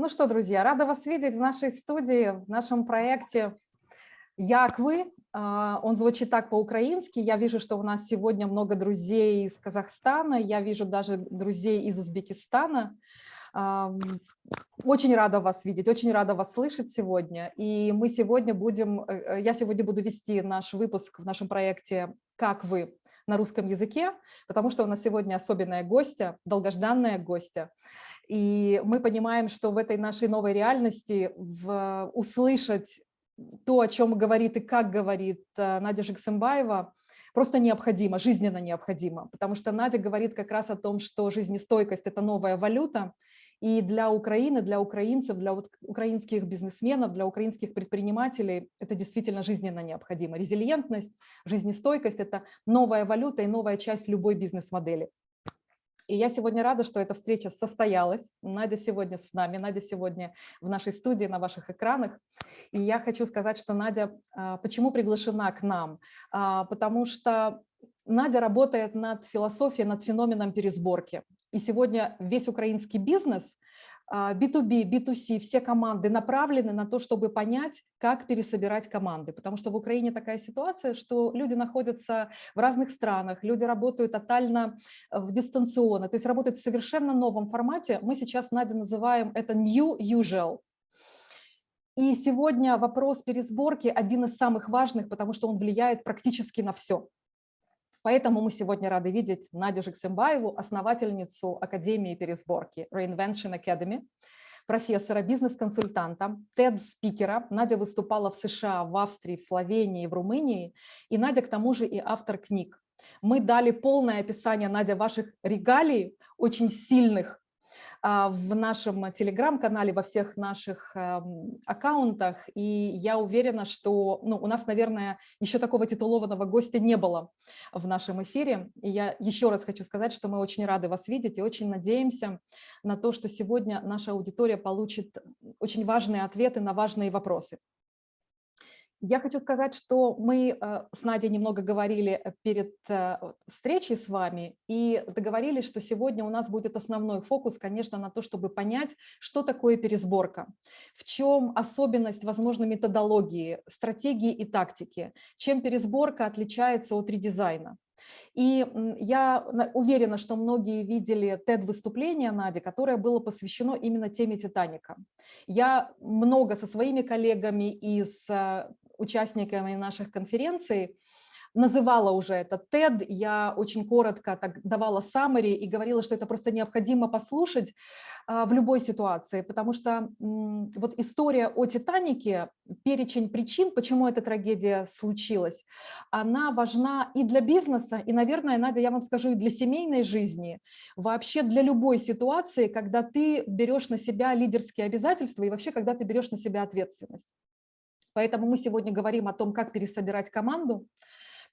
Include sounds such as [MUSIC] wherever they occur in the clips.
Ну что, друзья, рада вас видеть в нашей студии, в нашем проекте «Як вы?». А, он звучит так по-украински. Я вижу, что у нас сегодня много друзей из Казахстана, я вижу даже друзей из Узбекистана. А, очень рада вас видеть, очень рада вас слышать сегодня. И мы сегодня будем, э, э, я сегодня буду вести наш выпуск в нашем проекте «Как вы?», на русском языке, потому что у нас сегодня особенная гостья, долгожданная гостья. И мы понимаем, что в этой нашей новой реальности в, услышать то, о чем говорит и как говорит э, Надя Жиксымбаева, просто необходимо, жизненно необходимо, потому что Надя говорит как раз о том, что жизнестойкость – это новая валюта, и для Украины, для украинцев, для украинских бизнесменов, для украинских предпринимателей это действительно жизненно необходимо. Резилиентность, жизнестойкость – это новая валюта и новая часть любой бизнес-модели. И я сегодня рада, что эта встреча состоялась. Надя сегодня с нами, Надя сегодня в нашей студии, на ваших экранах. И я хочу сказать, что Надя а, почему приглашена к нам? А, потому что Надя работает над философией, над феноменом пересборки. И сегодня весь украинский бизнес B2B, а, B2C, все команды направлены на то, чтобы понять, как пересобирать команды. Потому что в Украине такая ситуация, что люди находятся в разных странах, люди работают тотально э, в дистанционно, то есть работают в совершенно новом формате. Мы сейчас, Надя, называем это new usual. И сегодня вопрос пересборки один из самых важных, потому что он влияет практически на все. Поэтому мы сегодня рады видеть Надю Жиксембаеву, основательницу Академии пересборки Reinvention Academy, профессора, бизнес-консультанта, TED-спикера. Надя выступала в США, в Австрии, в Словении, в Румынии. И Надя, к тому же, и автор книг. Мы дали полное описание, Надя, ваших регалий, очень сильных, в нашем телеграм-канале, во всех наших эм, аккаунтах. И я уверена, что ну, у нас, наверное, еще такого титулованного гостя не было в нашем эфире. И я еще раз хочу сказать, что мы очень рады вас видеть и очень надеемся на то, что сегодня наша аудитория получит очень важные ответы на важные вопросы. Я хочу сказать, что мы э, с Надей немного говорили э, перед э, встречей с вами и договорились, что сегодня у нас будет основной фокус, конечно, на то, чтобы понять, что такое пересборка, в чем особенность, возможно, методологии, стратегии и тактики, чем пересборка отличается от редизайна. И я уверена, что многие видели TED-выступление Нади, которое было посвящено именно теме «Титаника». Я много со своими коллегами из участниками наших конференций, называла уже это TED, я очень коротко так давала summary и говорила, что это просто необходимо послушать а, в любой ситуации, потому что вот история о Титанике, перечень причин, почему эта трагедия случилась, она важна и для бизнеса, и, наверное, Надя, я вам скажу, и для семейной жизни, вообще для любой ситуации, когда ты берешь на себя лидерские обязательства и вообще, когда ты берешь на себя ответственность. Поэтому мы сегодня говорим о том, как пересобирать команду,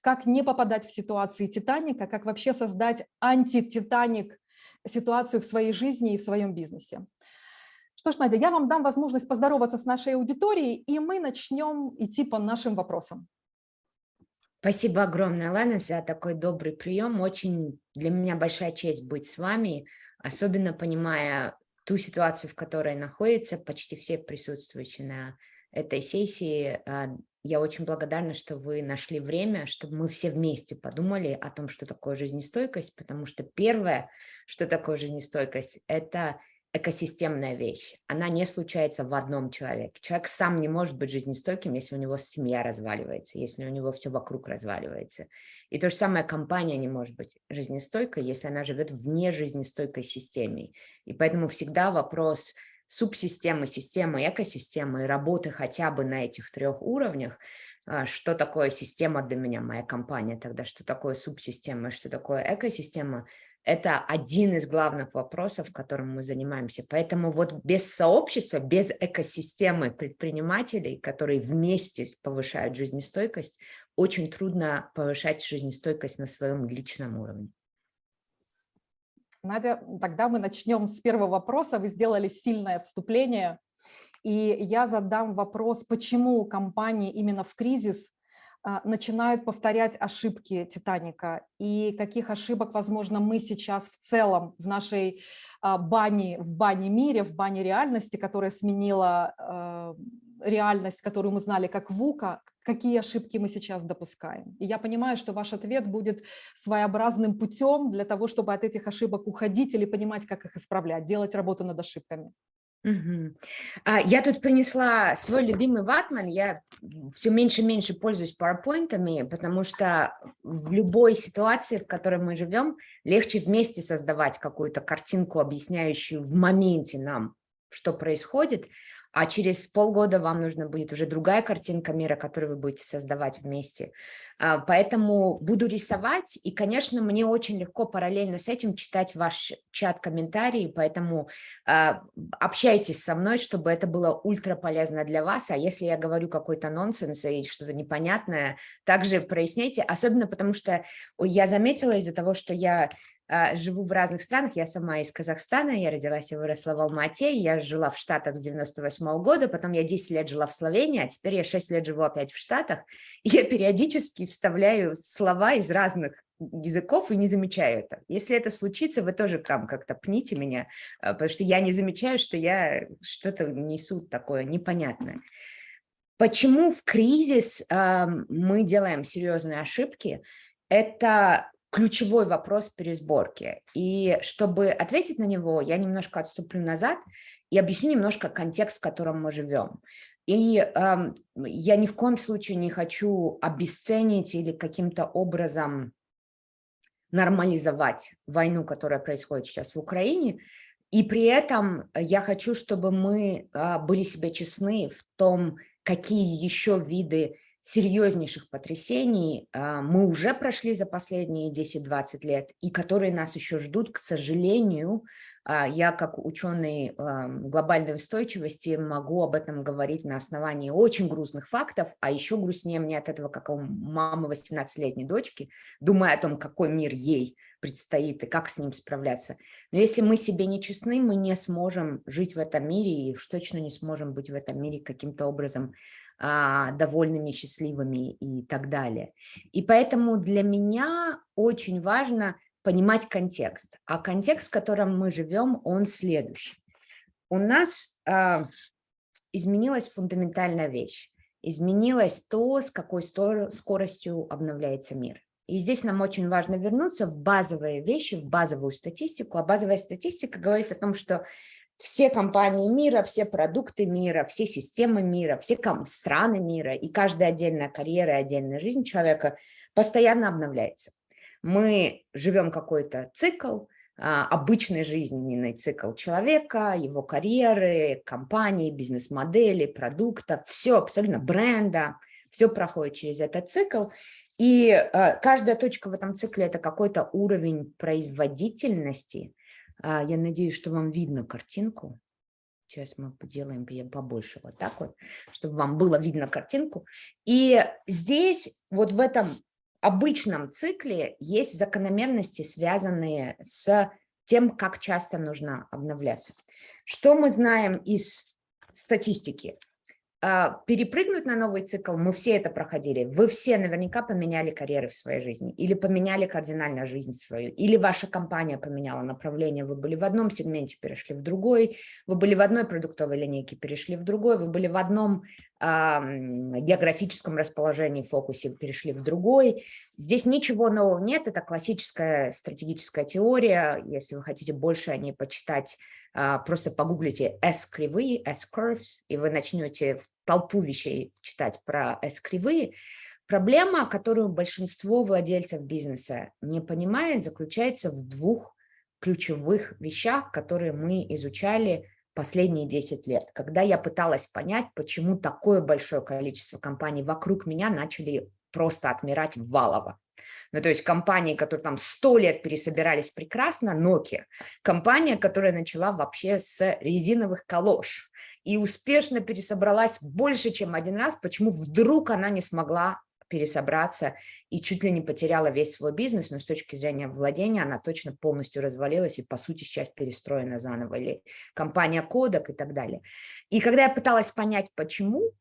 как не попадать в ситуации Титаника, как вообще создать анти-Титаник ситуацию в своей жизни и в своем бизнесе. Что ж, Надя, я вам дам возможность поздороваться с нашей аудиторией, и мы начнем идти по нашим вопросам. Спасибо огромное, Лана, за такой добрый прием. Очень для меня большая честь быть с вами, особенно понимая ту ситуацию, в которой находятся почти все присутствующие на этой сессии. А, я очень благодарна, что вы нашли время, чтобы мы все вместе подумали о том, что такое жизнестойкость, потому что первое, что такое жизнестойкость, это экосистемная вещь. Она не случается в одном человеке. Человек сам не может быть жизнестойким, если у него семья разваливается, если у него все вокруг разваливается. И то же самое компания не может быть жизнестойкой, если она живет в нежизнестойкой системе. И поэтому всегда вопрос субсистемы, системы, экосистемы и работы хотя бы на этих трех уровнях, а, что такое система для меня, моя компания, тогда что такое субсистема, что такое экосистема, это один из главных вопросов, которым мы занимаемся. Поэтому вот без сообщества, без экосистемы предпринимателей, которые вместе повышают жизнестойкость, очень трудно повышать жизнестойкость на своем личном уровне. Надя, тогда мы начнем с первого вопроса. Вы сделали сильное вступление, и я задам вопрос, почему компании именно в кризис а, начинают повторять ошибки Титаника и каких ошибок, возможно, мы сейчас в целом в нашей а, бане, в бане мире, в бане реальности, которая сменила а, реальность, которую мы знали как ВУКа, какие ошибки мы сейчас допускаем. И я понимаю, что ваш ответ будет своеобразным путем для того, чтобы от этих ошибок уходить или понимать, как их исправлять, делать работу над ошибками. Угу. Я тут принесла свой любимый ватман. Я все меньше и меньше пользуюсь PowerPoint, потому что в любой ситуации, в которой мы живем, легче вместе создавать какую-то картинку, объясняющую в моменте нам, что происходит, а через полгода вам нужна будет уже другая картинка мира, которую вы будете создавать вместе. А, поэтому буду рисовать, и, конечно, мне очень легко параллельно с этим читать ваш чат комментарии, поэтому а, общайтесь со мной, чтобы это было ультра полезно для вас, а если я говорю какой-то нонсенс и что-то непонятное, также проясняйте, особенно потому что я заметила из-за того, что я живу в разных странах, я сама из Казахстана, я родилась и выросла в Алмате, я жила в Штатах с 98 -го года, потом я 10 лет жила в Словении, а теперь я 6 лет живу опять в Штатах, [LAUGHS] я периодически вставляю слова из разных языков и не замечаю это. Если это случится, вы тоже там как-то пните меня, а, потому что я не замечаю, что я что-то несу такое непонятное. Почему в кризис э, мы делаем серьезные ошибки? Это ключевой вопрос пересборки. И чтобы ответить на него, я немножко отступлю назад и объясню немножко контекст, в котором мы живем. И э, я ни в коем случае не хочу обесценить или каким-то образом нормализовать войну, которая происходит сейчас в Украине. И при этом я хочу, чтобы мы э, были себе честны в том, какие еще виды серьезнейших потрясений а, мы уже прошли за последние 10-20 лет и которые нас еще ждут, к сожалению, а, я как ученый глобальной устойчивости могу об этом говорить на основании очень грустных фактов, а еще грустнее мне от этого, как у мамы 18-летней дочки, думая о том, какой мир ей предстоит и как с ним справляться. Но если мы себе не честны, мы не сможем жить в этом мире и уж точно не сможем быть в этом мире каким-то образом довольными, счастливыми и так далее. И поэтому для меня очень важно понимать контекст. А контекст, в котором мы живем, он следующий. У нас а, изменилась фундаментальная вещь. Изменилось то, с какой скоростью обновляется мир. И здесь нам очень важно вернуться в базовые вещи, в базовую статистику. А базовая статистика говорит о том, что все компании мира, все продукты мира, все системы мира, все страны мира и каждая отдельная карьера и отдельная жизнь человека постоянно обновляется. Мы живем какой-то цикл, а, обычный жизненный цикл человека, его карьеры, компании, бизнес-модели, продукта, все абсолютно бренда, все проходит через этот цикл. И а, каждая точка в этом цикле – это какой-то уровень производительности, я надеюсь, что вам видно картинку. Сейчас мы поделаем побольше вот так вот, чтобы вам было видно картинку. И здесь, вот в этом обычном цикле, есть закономерности, связанные с тем, как часто нужно обновляться. Что мы знаем из статистики? А, перепрыгнуть на новый цикл, мы все это проходили. Вы все наверняка поменяли карьеры в своей жизни или поменяли кардинально жизнь свою, или ваша компания поменяла направление, вы были в одном сегменте, перешли в другой, вы были в одной продуктовой линейке, перешли в другой, вы были в одном а, географическом расположении, фокусе, перешли в другой. Здесь ничего нового нет, это классическая стратегическая теория, если вы хотите больше о ней почитать, просто погуглите S-кривые, S-curves, и вы начнете толпу вещей читать про S-кривые. Проблема, которую большинство владельцев бизнеса не понимает, заключается в двух ключевых вещах, которые мы изучали последние 10 лет, когда я пыталась понять, почему такое большое количество компаний вокруг меня начали просто отмирать валово. Ну, то есть компании, которые там сто лет пересобирались прекрасно, Nokia, компания, которая начала вообще с резиновых калош и успешно пересобралась больше, чем один раз, почему вдруг она не смогла пересобраться и чуть ли не потеряла весь свой бизнес, но с точки зрения владения она точно полностью развалилась и, по сути, сейчас перестроена заново, или компания Кодек и так далее. И когда я пыталась понять, почему,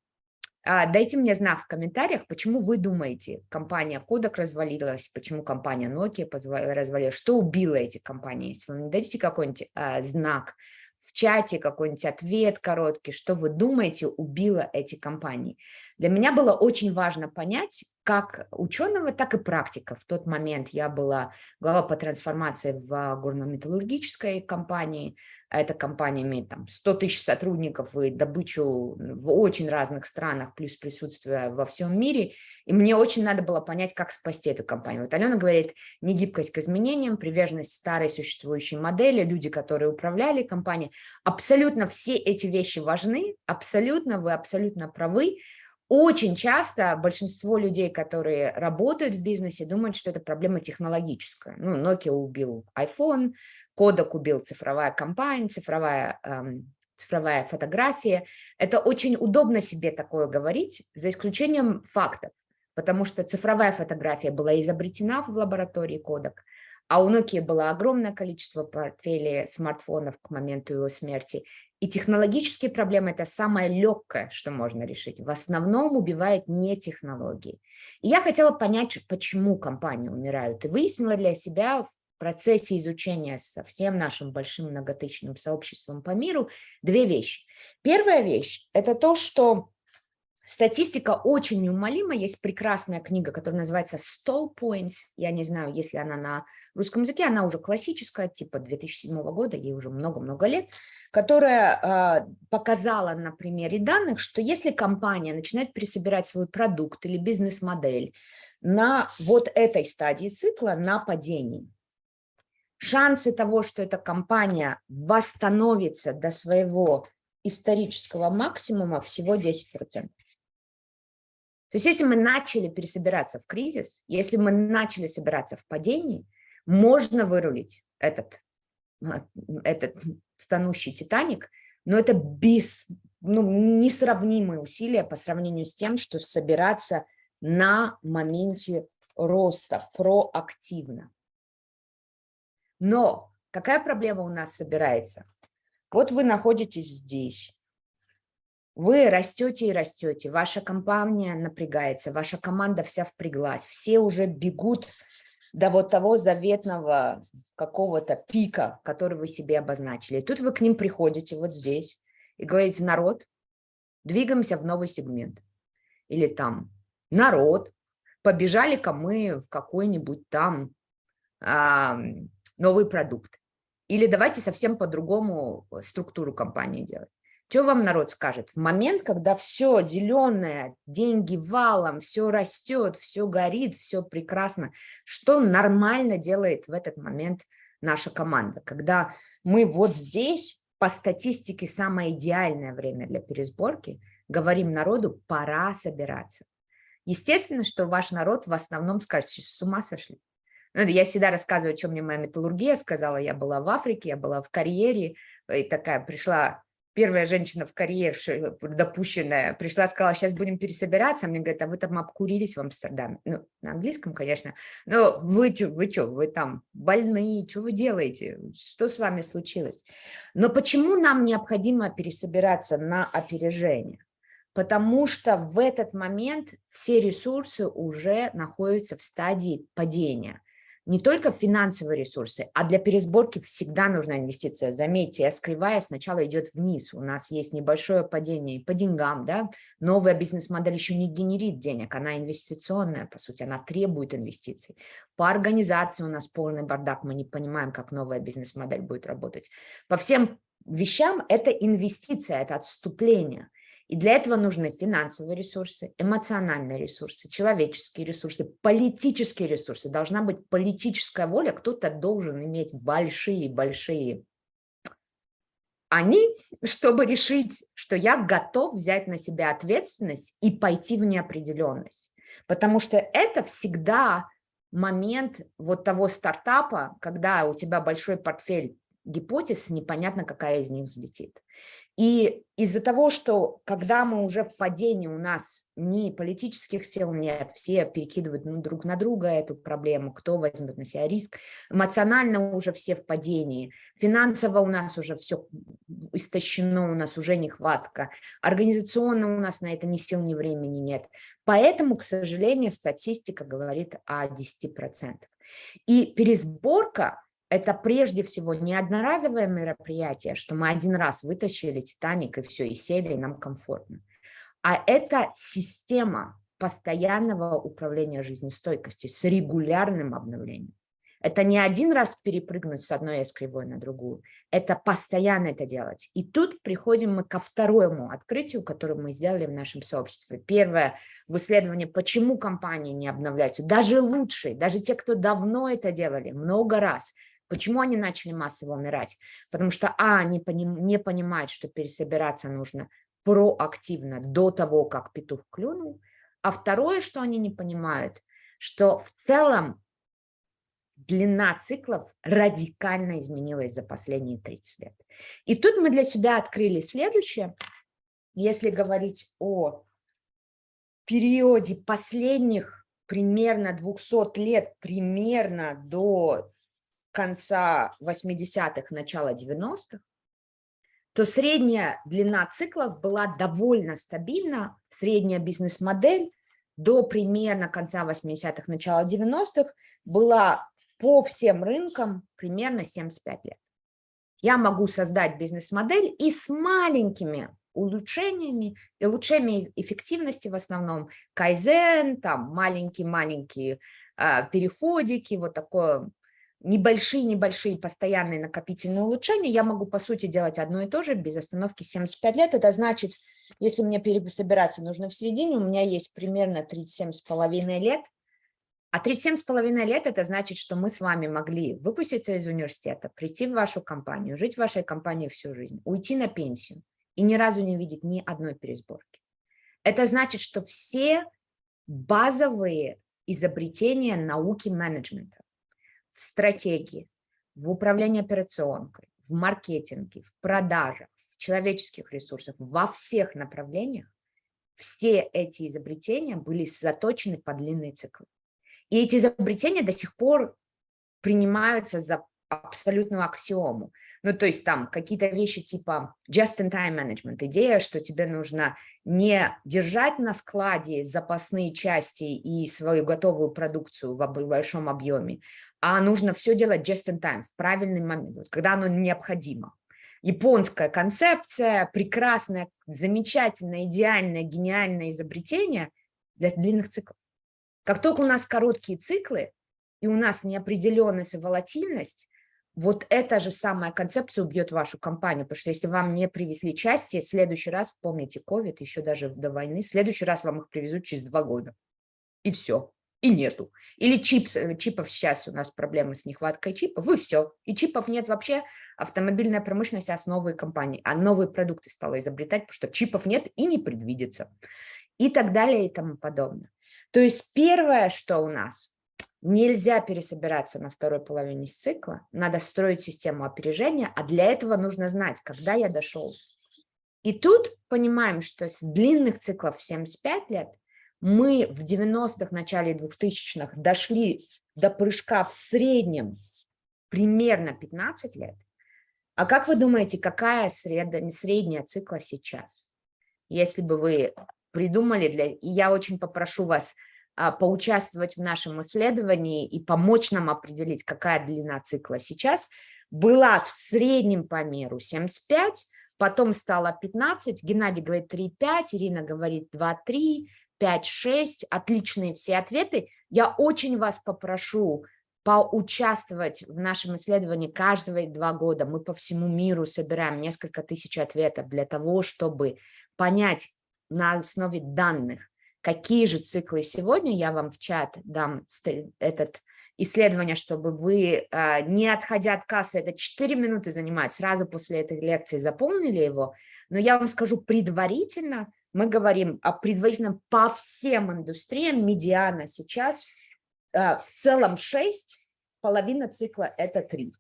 дайте мне знак в комментариях, почему вы думаете, компания Kodak развалилась, почему компания Nokia развалилась, что убило эти компании. Если вы мне дадите какой-нибудь а, знак в чате, какой-нибудь ответ короткий, что вы думаете убило эти компании. Для меня было очень важно понять, как ученого, так и практика. В тот момент я была глава по трансформации в горно-металлургической компании, эта компания имеет там 100 тысяч сотрудников и добычу в очень разных странах, плюс присутствие во всем мире. И мне очень надо было понять, как спасти эту компанию. Вот Алена говорит, не гибкость к изменениям, приверженность старой существующей модели, люди, которые управляли компанией. Абсолютно все эти вещи важны, абсолютно, вы абсолютно правы. Очень часто большинство людей, которые работают в бизнесе, думают, что это проблема технологическая. Ну, Nokia убил iPhone, Кодек убил цифровая компания, цифровая, эм, цифровая фотография. Это очень удобно себе такое говорить, за исключением фактов, потому что цифровая фотография была изобретена в лаборатории Кодек, а у Nokia было огромное количество портфелей смартфонов к моменту его смерти. И технологические проблемы – это самое легкое, что можно решить. В основном убивает не технологии. И я хотела понять, почему компании умирают. И выяснила для себя в процессе изучения со всем нашим большим многотысячным сообществом по миру две вещи. Первая вещь – это то, что статистика очень неумолима. Есть прекрасная книга, которая называется «Stall Points». Я не знаю, если она на русском языке, она уже классическая, типа 2007 года, ей уже много-много лет, которая э, показала на примере данных, что если компания начинает пересобирать свой продукт или бизнес-модель на вот этой стадии цикла, на падении, шансы того, что эта компания восстановится до своего исторического максимума всего 10%. То есть если мы начали пересобираться в кризис, если мы начали собираться в падении, можно вырулить этот, а, этот стонущий Титаник, но это без, ну, несравнимые усилия по сравнению с тем, что собираться на моменте роста проактивно. Но какая проблема у нас собирается? Вот вы находитесь здесь, вы растете и растете, ваша компания напрягается, ваша команда вся впряглась, все уже бегут до вот того заветного какого-то пика, который вы себе обозначили. И тут вы к ним приходите вот здесь и говорите, народ, двигаемся в новый сегмент. Или там, народ, побежали-ка мы в какой-нибудь там новый продукт. Или давайте совсем по-другому э, структуру компании делать. Что вам народ скажет? В момент, когда все зеленое, деньги валом, все растет, все горит, все прекрасно, что нормально делает в этот момент наша команда? Когда мы вот здесь, по статистике, самое идеальное время для пересборки, говорим народу, пора собираться. Естественно, что ваш народ в основном скажет, с ума сошли. Ну, я всегда рассказываю, что мне моя металлургия сказала. Я была в Африке, я была в карьере, и такая пришла первая женщина в карьере допущенная, пришла, сказала, сейчас будем пересобираться, мне говорят, а вы там обкурились в Амстердаме. Ну, на английском, конечно, но вы что, вы что, вы там больные, что вы делаете, что с вами случилось? Но почему нам необходимо пересобираться на опережение? Потому что в этот момент все ресурсы уже находятся в стадии падения не только финансовые ресурсы, а для пересборки всегда нужна инвестиция. Заметьте, S-кривая сначала идет вниз, у нас есть небольшое падение по деньгам, да, новая бизнес-модель еще не генерит денег, она инвестиционная, по сути, она требует инвестиций. По организации у нас полный бардак, мы не понимаем, как новая бизнес-модель будет работать. По всем вещам это инвестиция, это отступление. И для этого нужны финансовые ресурсы, эмоциональные ресурсы, человеческие ресурсы, политические ресурсы. Должна быть политическая воля, кто-то должен иметь большие-большие они, чтобы решить, что я готов взять на себя ответственность и пойти в неопределенность. Потому что это всегда момент вот того стартапа, когда у тебя большой портфель гипотез, непонятно, какая из них взлетит. И из-за того, что когда мы уже в падении, у нас ни политических сил нет, все перекидывают друг на друга эту проблему, кто возьмет на себя риск, эмоционально уже все в падении, финансово у нас уже все истощено, у нас уже нехватка, организационно у нас на это ни сил, ни времени нет. Поэтому, к сожалению, статистика говорит о 10%. И пересборка это прежде всего не одноразовое мероприятие, что мы один раз вытащили Титаник и все, и сели, и нам комфортно. А это система постоянного управления жизнестойкостью с регулярным обновлением. Это не один раз перепрыгнуть с одной с кривой на другую, это постоянно это делать. И тут приходим мы ко второму открытию, которое мы сделали в нашем сообществе. Первое в исследовании, почему компании не обновляются, даже лучшие, даже те, кто давно это делали, много раз – Почему они начали массово умирать? Потому что, а, они поним, не понимают, что пересобираться нужно проактивно до того, как петух клюнул, а второе, что они не понимают, что в целом длина циклов радикально изменилась за последние 30 лет. И тут мы для себя открыли следующее. Если говорить о периоде последних примерно 200 лет, примерно до конца 80-х, начала 90-х, то средняя длина циклов была довольно стабильна, средняя бизнес-модель до примерно конца 80-х, начала 90-х была по всем рынкам примерно 75 лет. Я могу создать бизнес-модель и с маленькими улучшениями, улучшениями эффективности в основном, кайзен, там маленькие-маленькие а, переходики, вот такое небольшие-небольшие постоянные накопительные улучшения, я могу, по сути, делать одно и то же без остановки 75 лет. Это значит, если мне пересобираться нужно в середине, у меня есть примерно 37,5 лет. А 37,5 лет – это значит, что мы с вами могли выпуститься из университета, прийти в вашу компанию, жить в вашей компании всю жизнь, уйти на пенсию и ни разу не видеть ни одной пересборки. Это значит, что все базовые изобретения науки менеджмента, в стратегии, в управлении операционкой, в маркетинге, в продажах, в человеческих ресурсах, во всех направлениях, все эти изобретения были заточены под длинные циклы. И эти изобретения до сих пор принимаются за абсолютную аксиому. Ну, то есть там какие-то вещи типа just-in-time management, идея, что тебе нужно не держать на складе запасные части и свою готовую продукцию в большом объеме, а нужно все делать just in time, в правильный момент, когда оно необходимо. Японская концепция, прекрасное, замечательное, идеальное, гениальное изобретение для длинных циклов. Как только у нас короткие циклы, и у нас неопределенность и волатильность, вот эта же самая концепция убьет вашу компанию, потому что если вам не привезли части, в следующий раз, помните COVID, еще даже до войны, в следующий раз вам их привезут через два года. И все и нету. Или чипс, э, чипов сейчас у нас проблемы с нехваткой чипов, и все. И чипов нет вообще, автомобильная промышленность основы компании, а новые продукты стала изобретать, потому что чипов нет и не предвидится. И так далее и тому подобное. То есть первое, что у нас, нельзя пересобираться на второй половине цикла, надо строить систему опережения, а для этого нужно знать, когда я дошел. И тут понимаем, что с длинных циклов 75 лет – мы в 90-х, начале 2000-х дошли до прыжка в среднем примерно 15 лет, а как вы думаете, какая средняя, средняя цикла сейчас? Если бы вы придумали, для, я очень попрошу вас а, поучаствовать в нашем исследовании и помочь нам определить, какая длина цикла сейчас, была в среднем по миру 75, потом стало 15, Геннадий говорит 3,5, Ирина говорит 2,3, 5-6, отличные все ответы. Я очень вас попрошу поучаствовать в нашем исследовании каждые два года. Мы по всему миру собираем несколько тысяч ответов для того, чтобы понять на основе данных, какие же циклы сегодня. Я вам в чат дам этот исследование, чтобы вы, а, не отходя от кассы, это 4 минуты занимает, сразу после этой лекции заполнили его, но я вам скажу предварительно, мы говорим о предварительном по всем индустриям, медиана сейчас э, в целом 6, половина цикла это 3.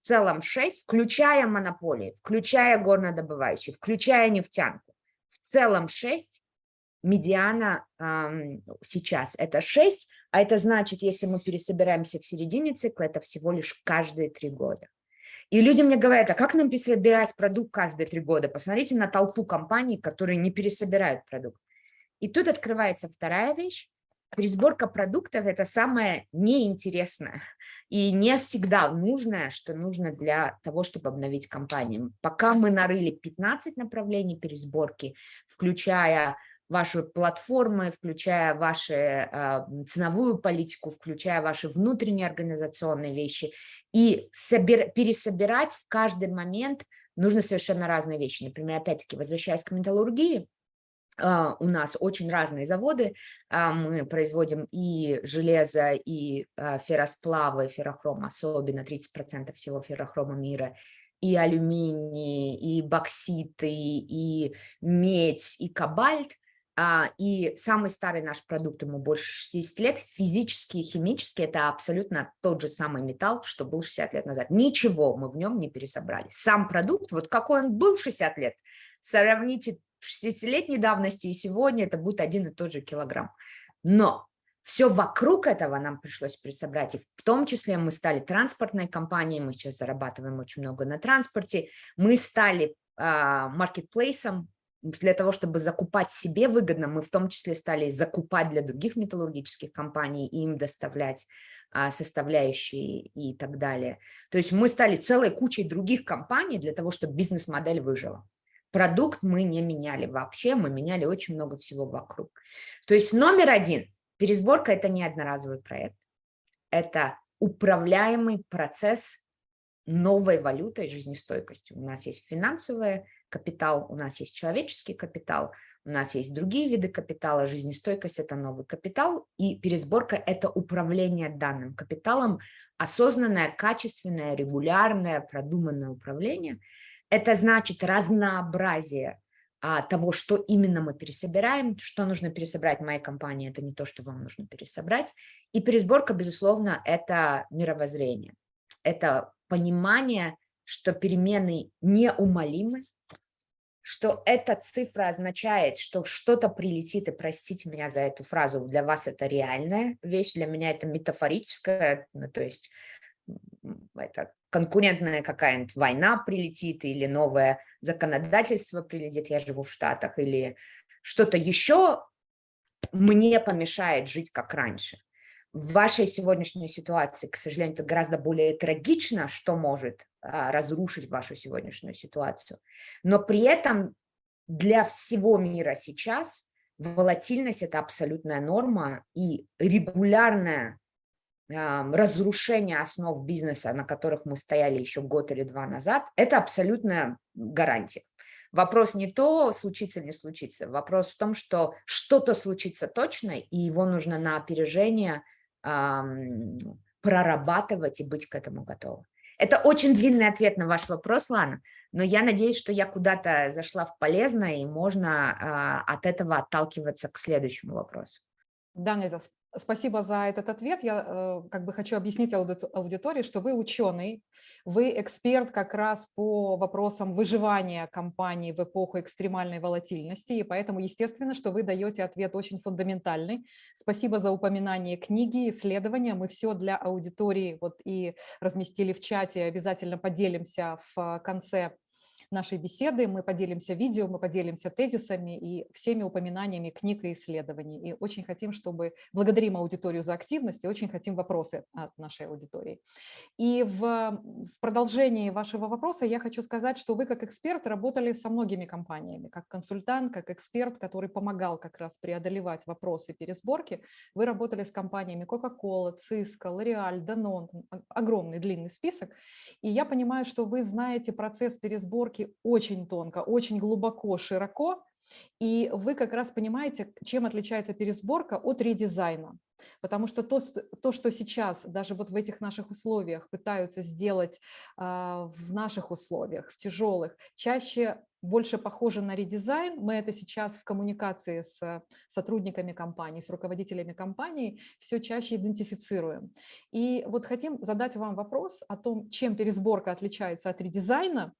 целом 6, включая монополии, включая горнодобывающие, включая нефтянку. В целом 6 медиана сейчас это 6, а это значит, если мы пересобираемся в середине цикла, это всего лишь каждые три года. И люди мне говорят, а как нам пересобирать продукт каждые три года? Посмотрите на толпу компаний, которые не пересобирают продукт. И тут открывается вторая вещь. Пересборка продуктов – это самое неинтересное и не всегда нужное, что нужно для того, чтобы обновить компанию. Пока мы нарыли 15 направлений пересборки, включая ваши платформы, включая вашу ценовую политику, включая ваши внутренние организационные вещи. И собир, пересобирать в каждый момент нужно совершенно разные вещи. Например, опять-таки, возвращаясь к металлургии, э, у нас очень разные заводы. Э, мы производим и железо, и э, ферросплавы, феррохром, особенно 30% всего феррохрома мира, и алюминий, и бокситы, и медь, и кобальт. А, и самый старый наш продукт, ему больше 60 лет, физически и химически это абсолютно тот же самый металл, что был 60 лет назад. Ничего мы в нем не пересобрали. Сам продукт, вот какой он был 60 лет, сравните 60-летней давности и сегодня, это будет один и тот же килограмм. Но все вокруг этого нам пришлось пересобрать, и в том числе мы стали транспортной компанией, мы сейчас зарабатываем очень много на транспорте, мы стали маркетплейсом, для того, чтобы закупать себе выгодно, мы в том числе стали закупать для других металлургических компаний и им доставлять а, составляющие и так далее. То есть мы стали целой кучей других компаний для того, чтобы бизнес-модель выжила. Продукт мы не меняли вообще, мы меняли очень много всего вокруг. То есть номер один, пересборка – это не одноразовый проект. Это управляемый процесс новой валютой жизнестойкостью. У нас есть финансовая капитал, у нас есть человеческий капитал, у нас есть другие виды капитала, жизнестойкость – это новый капитал, и пересборка – это управление данным капиталом, осознанное, качественное, регулярное, продуманное управление. Это значит разнообразие а, того, что именно мы пересобираем, что нужно пересобрать в моей компании, это не то, что вам нужно пересобрать. И пересборка, безусловно, это мировоззрение, это понимание, что перемены неумолимы, что эта цифра означает, что что-то прилетит, и простите меня за эту фразу, для вас это реальная вещь, для меня это метафорическая, ну, то есть это конкурентная какая-нибудь война прилетит, или новое законодательство прилетит, я живу в Штатах, или что-то еще мне помешает жить как раньше в вашей сегодняшней ситуации, к сожалению, это гораздо более трагично, что может а, разрушить вашу сегодняшнюю ситуацию. Но при этом для всего мира сейчас волатильность – это абсолютная норма, и регулярное а, разрушение основ бизнеса, на которых мы стояли еще год или два назад, это абсолютная гарантия. Вопрос не то, случится, не случится. Вопрос в том, что что-то случится точно, и его нужно на опережение – прорабатывать и быть к этому готовым. Это очень длинный ответ на ваш вопрос, Лана, но я надеюсь, что я куда-то зашла в полезное, и можно а, от этого отталкиваться к следующему вопросу. Да, это Спасибо за этот ответ. Я э, как бы хочу объяснить аудитории, что вы ученый, вы эксперт как раз по вопросам выживания компании в эпоху экстремальной волатильности, и поэтому естественно, что вы даете ответ очень фундаментальный. Спасибо за упоминание книги, исследования. Мы все для аудитории вот и разместили в чате, обязательно поделимся в конце нашей беседы. Мы поделимся видео, мы поделимся тезисами и всеми упоминаниями книг и исследований. И очень хотим, чтобы... Благодарим аудиторию за активность и очень хотим вопросы от нашей аудитории. И в, в продолжении вашего вопроса я хочу сказать, что вы как эксперт работали со многими компаниями, как консультант, как эксперт, который помогал как раз преодолевать вопросы пересборки. Вы работали с компаниями Coca-Cola, Cisco, L'Oreal, Danone, огромный длинный список. И я понимаю, что вы знаете процесс пересборки очень тонко, очень глубоко, широко, и вы как раз понимаете, чем отличается пересборка от редизайна. Потому что то, то, что сейчас даже вот в этих наших условиях пытаются сделать э, в наших условиях, в тяжелых, чаще больше похоже на редизайн. Мы это сейчас в коммуникации с сотрудниками компании, с руководителями компании все чаще идентифицируем. И вот хотим задать вам вопрос о том, чем пересборка отличается от редизайна,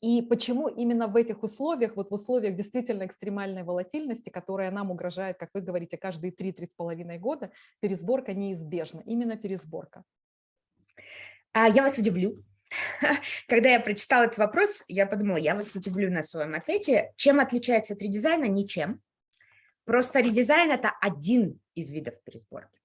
и почему именно в этих условиях, вот в условиях действительно экстремальной волатильности, которая нам угрожает, как вы говорите, каждые 3-3,5 года, пересборка неизбежна, именно пересборка? А Я вас удивлю. [LAUGHS] Когда я прочитала этот вопрос, я подумала, я вас удивлю на своем ответе. Чем отличается от редизайна? Ничем. Просто редизайн – это один из видов пересборки.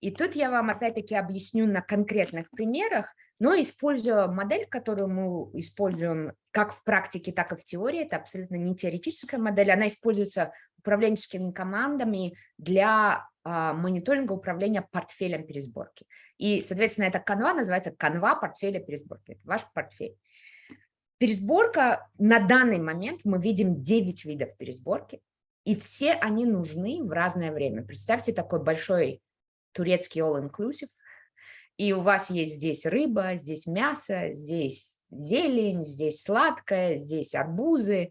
И тут я вам опять-таки объясню на конкретных примерах, но используя модель, которую мы используем как в практике, так и в теории, это абсолютно не теоретическая модель, она используется управленческими командами для а, мониторинга управления портфелем пересборки. И, соответственно, эта канва называется канва портфеля пересборки. Это ваш портфель. Пересборка на данный момент мы видим 9 видов пересборки, и все они нужны в разное время. Представьте такой большой турецкий all-inclusive, и у вас есть здесь рыба, здесь мясо, здесь зелень, здесь сладкое, здесь арбузы.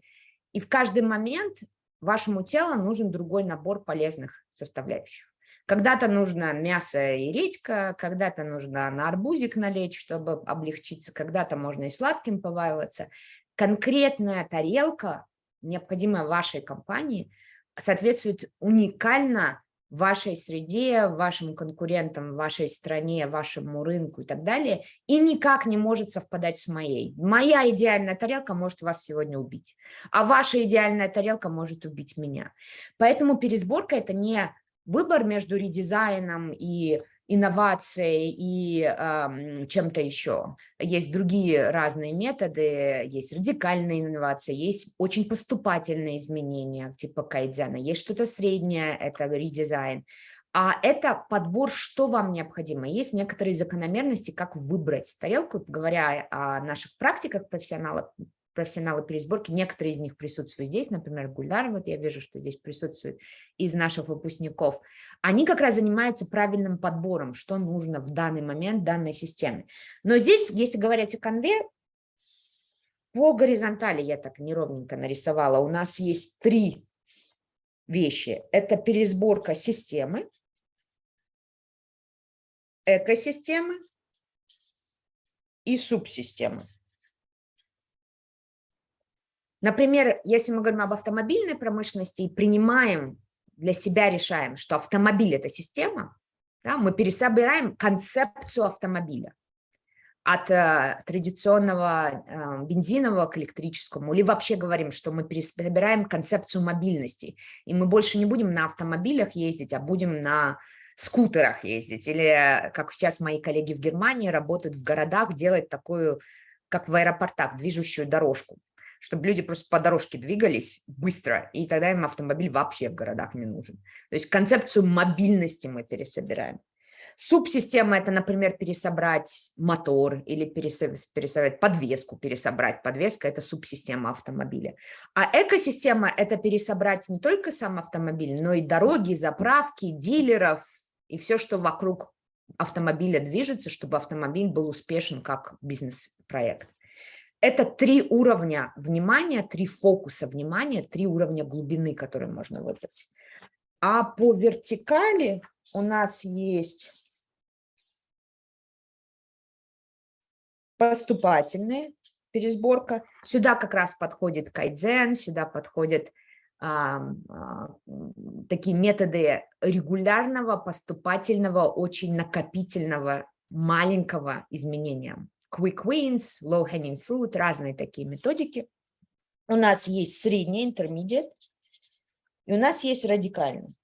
И в каждый момент вашему телу нужен другой набор полезных составляющих. Когда-то нужно мясо и редька, когда-то нужно на арбузик налечь, чтобы облегчиться, когда-то можно и сладким поваиваться. Конкретная тарелка, необходимая вашей компании, соответствует уникально вашей среде, вашим конкурентам, вашей стране, вашему рынку и так далее, и никак не может совпадать с моей. Моя идеальная тарелка может вас сегодня убить, а ваша идеальная тарелка может убить меня. Поэтому пересборка – это не выбор между редизайном и инновацией и э, чем-то еще. Есть другие разные методы, есть радикальные инновации, есть очень поступательные изменения, типа кайдзена, есть что-то среднее, это редизайн. А это подбор, что вам необходимо. Есть некоторые закономерности, как выбрать тарелку, говоря о наших практиках профессионалов, профессионалы пересборки, некоторые из них присутствуют здесь, например, Гульдар, вот я вижу, что здесь присутствует из наших выпускников, они как раз занимаются правильным подбором, что нужно в данный момент данной системе. Но здесь, если говорить о конве, по горизонтали я так неровненько нарисовала, у нас есть три вещи. Это пересборка системы, экосистемы и субсистемы. Например, если мы говорим об автомобильной промышленности и принимаем для себя, решаем, что автомобиль – это система, да, мы пересобираем концепцию автомобиля от э, традиционного э, бензинового к электрическому, или вообще говорим, что мы пересобираем концепцию мобильности, и мы больше не будем на автомобилях ездить, а будем на скутерах ездить, или как сейчас мои коллеги в Германии работают в городах, делают такую, как в аэропортах, движущую дорожку чтобы люди просто по дорожке двигались быстро, и тогда им автомобиль вообще в городах не нужен. То есть концепцию мобильности мы пересобираем. Субсистема – это, например, пересобрать мотор или пересобрать подвеску, пересобрать. Подвеска – это субсистема автомобиля. А экосистема – это пересобрать не только сам автомобиль, но и дороги, заправки, дилеров и все, что вокруг автомобиля движется, чтобы автомобиль был успешен как бизнес-проект. Это три уровня внимания, три фокуса внимания, три уровня глубины, которые можно выбрать. А по вертикали у нас есть поступательные пересборка. Сюда как раз подходит кайдзен, сюда подходят а, а, такие методы регулярного, поступательного, очень накопительного, маленького изменения quick wins, low hanging fruit, разные такие методики. У нас есть средний, intermediate, и у нас есть радикальный.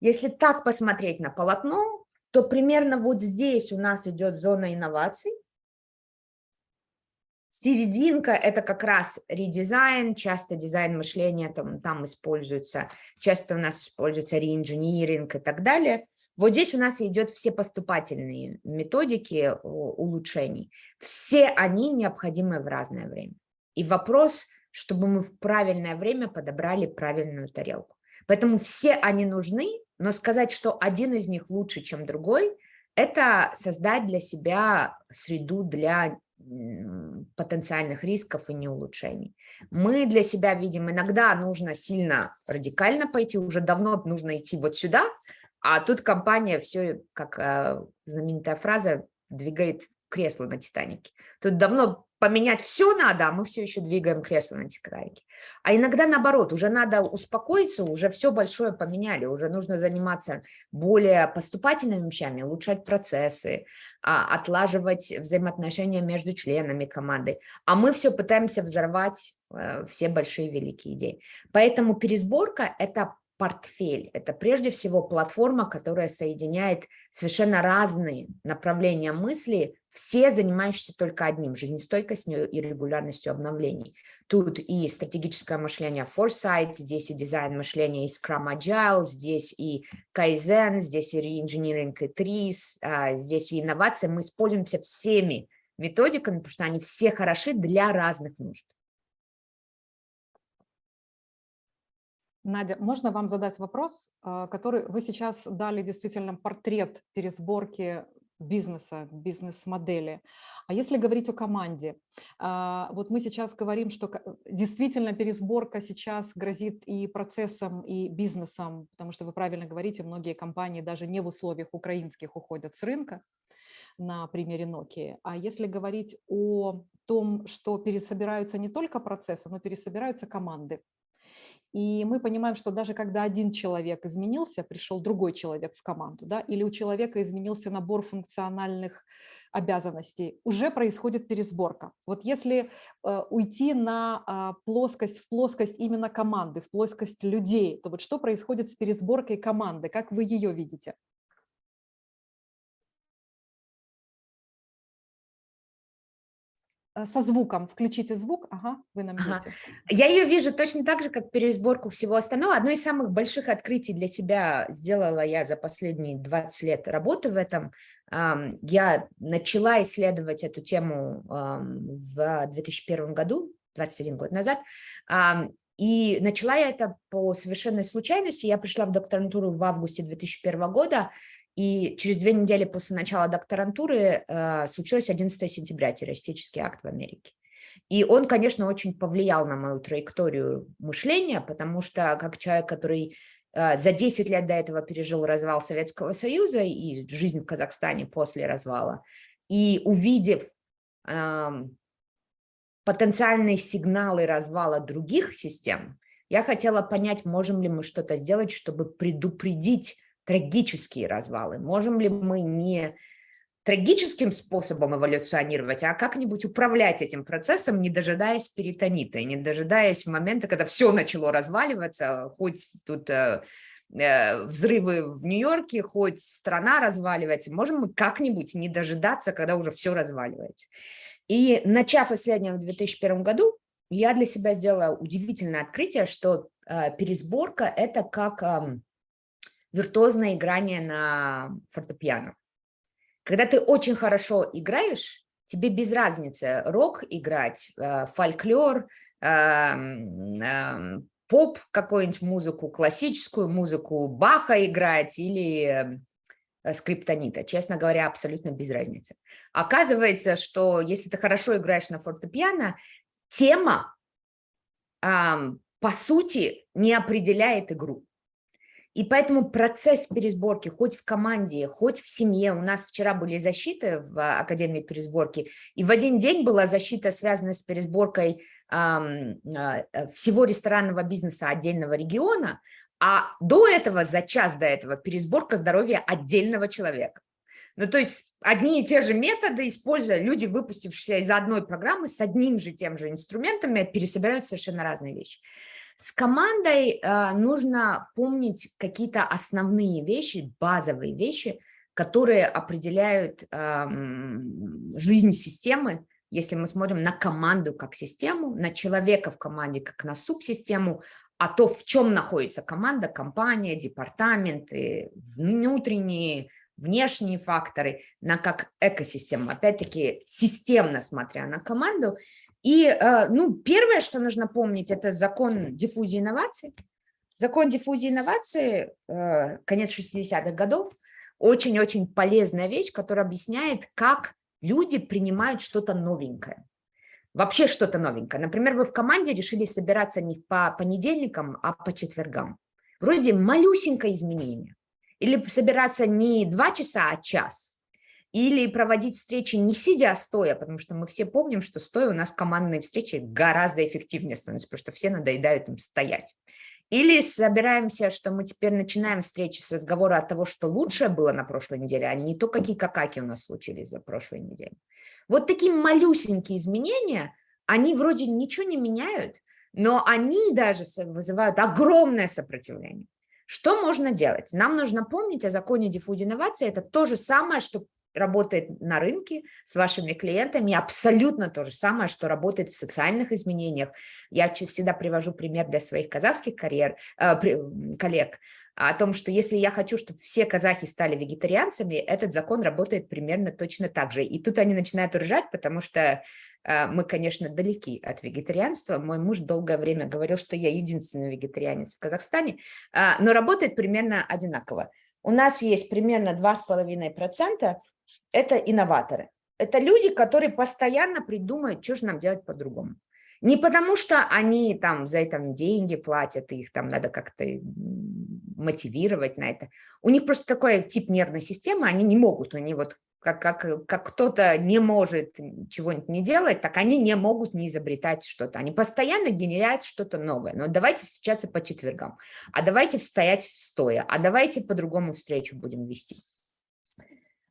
Если так посмотреть на полотно, то примерно вот здесь у нас идет зона инноваций. Серединка – это как раз редизайн, часто дизайн мышления там, там используется, часто у нас используется реинжиниринг и так далее. Вот здесь у нас идет все поступательные методики улучшений. Все они необходимы в разное время. И вопрос, чтобы мы в правильное время подобрали правильную тарелку. Поэтому все они нужны, но сказать, что один из них лучше, чем другой, это создать для себя среду для потенциальных рисков и не улучшений. Мы для себя видим, иногда нужно сильно радикально пойти, уже давно нужно идти вот сюда, а тут компания все, как э, знаменитая фраза, двигает кресло на Титанике. Тут давно поменять все надо, а мы все еще двигаем кресло на Титанике. А иногда наоборот, уже надо успокоиться, уже все большое поменяли, уже нужно заниматься более поступательными вещами, улучшать процессы, а, отлаживать взаимоотношения между членами команды. А мы все пытаемся взорвать э, все большие великие идеи. Поэтому пересборка – это портфель. Это прежде всего платформа, которая соединяет совершенно разные направления мысли все занимающиеся только одним – жизнестойкостью и регулярностью обновлений. Тут и стратегическое мышление Foresight, здесь и дизайн мышления и Scrum Agile, здесь и Kaizen, здесь и Reengineering и TRIS, а, здесь и инновации. Мы используемся всеми методиками, потому что они все хороши для разных нужд. Надя, можно вам задать вопрос, а, который вы сейчас дали действительно портрет пересборки бизнеса, бизнес-модели. А если говорить о команде, а, вот мы сейчас говорим, что действительно пересборка сейчас грозит и процессом, и бизнесом, потому что вы правильно говорите, многие компании даже не в условиях украинских уходят с рынка, на примере Nokia. А если говорить о том, что пересобираются не только процессы, но пересобираются команды, и мы понимаем, что даже когда один человек изменился, пришел другой человек в команду, да, или у человека изменился набор функциональных обязанностей, уже происходит пересборка. Вот если э, уйти на э, плоскость, в плоскость именно команды, в плоскость людей, то вот что происходит с пересборкой команды, как вы ее видите? Со звуком. Включите звук. Ага, вы нам ага. Я ее вижу точно так же, как пересборку всего остального. Одно из самых больших открытий для себя сделала я за последние 20 лет работы в этом. Я начала исследовать эту тему в 2001 году, 21 год назад. И начала я это по совершенной случайности. Я пришла в докторантуру в августе 2001 года, и через две недели после начала докторантуры э, случилось 11 сентября, террористический акт в Америке. И он, конечно, очень повлиял на мою траекторию мышления, потому что как человек, который э, за 10 лет до этого пережил развал Советского Союза и жизнь в Казахстане после развала, и увидев э, потенциальные сигналы развала других систем, я хотела понять, можем ли мы что-то сделать, чтобы предупредить трагические развалы? Можем ли мы не трагическим способом эволюционировать, а как-нибудь управлять этим процессом, не дожидаясь перитонита, не дожидаясь момента, когда все начало разваливаться, хоть тут э, э, взрывы в Нью-Йорке, хоть страна разваливается, можем мы как-нибудь не дожидаться, когда уже все разваливается. И начав исследование в 2001 году, я для себя сделала удивительное открытие, что э, пересборка – это как э, виртуозное играние на фортепиано. Когда ты очень хорошо играешь, тебе без разницы рок играть, э, фольклор, эм, эм, поп какую-нибудь музыку, классическую музыку, Баха играть или э, скриптонита. Честно говоря, абсолютно без разницы. Оказывается, что если ты хорошо играешь на фортепиано, тема, по сути, не определяет игру. И поэтому процесс пересборки хоть в команде, хоть в семье, у нас вчера были защиты в а, Академии пересборки, и в один день была защита, связанная с пересборкой э, всего ресторанного бизнеса отдельного региона, а до этого, за час до этого, пересборка здоровья отдельного человека. Ну, то есть одни и те же методы, используя люди, выпустившиеся из одной программы, с одним же тем же инструментами, пересобирают совершенно разные вещи. С командой э, нужно помнить какие-то основные вещи, базовые вещи, которые определяют э, жизнь системы, если мы смотрим на команду как систему, на человека в команде как на субсистему, а то, в чем находится команда, компания, департаменты, внутренние, внешние факторы, на как экосистему. Опять-таки, системно смотря на команду, и э, ну, первое, что нужно помнить, это закон диффузии инноваций. Закон диффузии инноваций, э, конец 60-х годов, очень-очень полезная вещь, которая объясняет, как люди принимают что-то новенькое. Вообще что-то новенькое. Например, вы в команде решили собираться не по понедельникам, а по четвергам. Вроде малюсенькое изменение. Или собираться не два часа, а час. Или проводить встречи не сидя, а стоя, потому что мы все помним, что стоя у нас командные встречи гораздо эффективнее становятся, потому что все надоедают им стоять. Или собираемся, что мы теперь начинаем встречи с разговора от того, что лучшее было на прошлой неделе, а не то, какие какаки у нас случились за прошлой неделей. Вот такие малюсенькие изменения, они вроде ничего не меняют, но они даже вызывают огромное сопротивление. Что можно делать? Нам нужно помнить о законе диффуз инновации. Это то же самое, что работает на рынке с вашими клиентами, абсолютно то же самое, что работает в социальных изменениях. Я всегда привожу пример для своих казахских карьер, э, коллег о том, что если я хочу, чтобы все казахи стали вегетарианцами, этот закон работает примерно точно так же. И тут они начинают ржать, потому что э, мы, конечно, далеки от вегетарианства. Мой муж долгое время говорил, что я единственный вегетарианец в Казахстане, э, но работает примерно одинаково. У нас есть примерно 2,5% это инноваторы. Это люди, которые постоянно придумают, что же нам делать по-другому. Не потому, что они там за это деньги платят, их там надо как-то мотивировать на это. У них просто такой тип нервной системы, они не могут, они вот как, как, как кто-то не может чего-нибудь не делать, так они не могут не изобретать что-то. Они постоянно генерят что-то новое. Но давайте встречаться по четвергам, а давайте стоять стоя, а давайте по-другому встречу будем вести.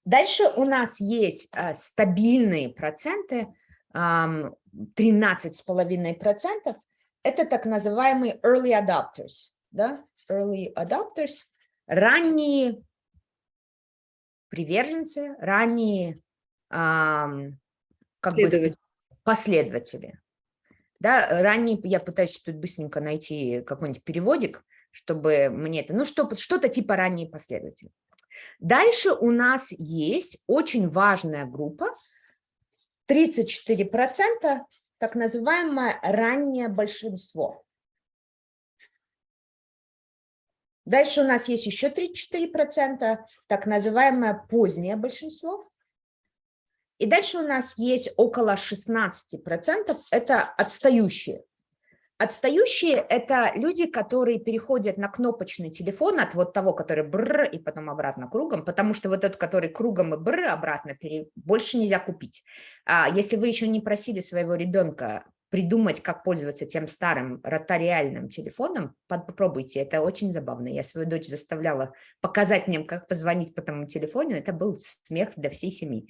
Дальше у нас есть э, стабильные проценты, 13,5%. Это так называемые early adopters. Да? Early adopters, ранние приверженцы, ранние как бы, последователи. Да, ранние, я пытаюсь тут быстренько найти какой-нибудь переводик, чтобы мне это, ну что-то что типа ранние последователи. Дальше у нас есть очень важная группа, 34%, так называемое раннее большинство. Дальше у нас есть еще 34%, так называемое позднее большинство. И дальше у нас есть около 16%, это отстающие. Отстающие – это люди, которые переходят на кнопочный телефон от вот того, который бр и потом обратно кругом, потому что вот этот, который кругом и бр обратно, больше нельзя купить. А если вы еще не просили своего ребенка придумать, как пользоваться тем старым ротариальным телефоном, попробуйте, это очень забавно. Я свою дочь заставляла показать мне, как позвонить по тому телефону, это был смех для всей семьи.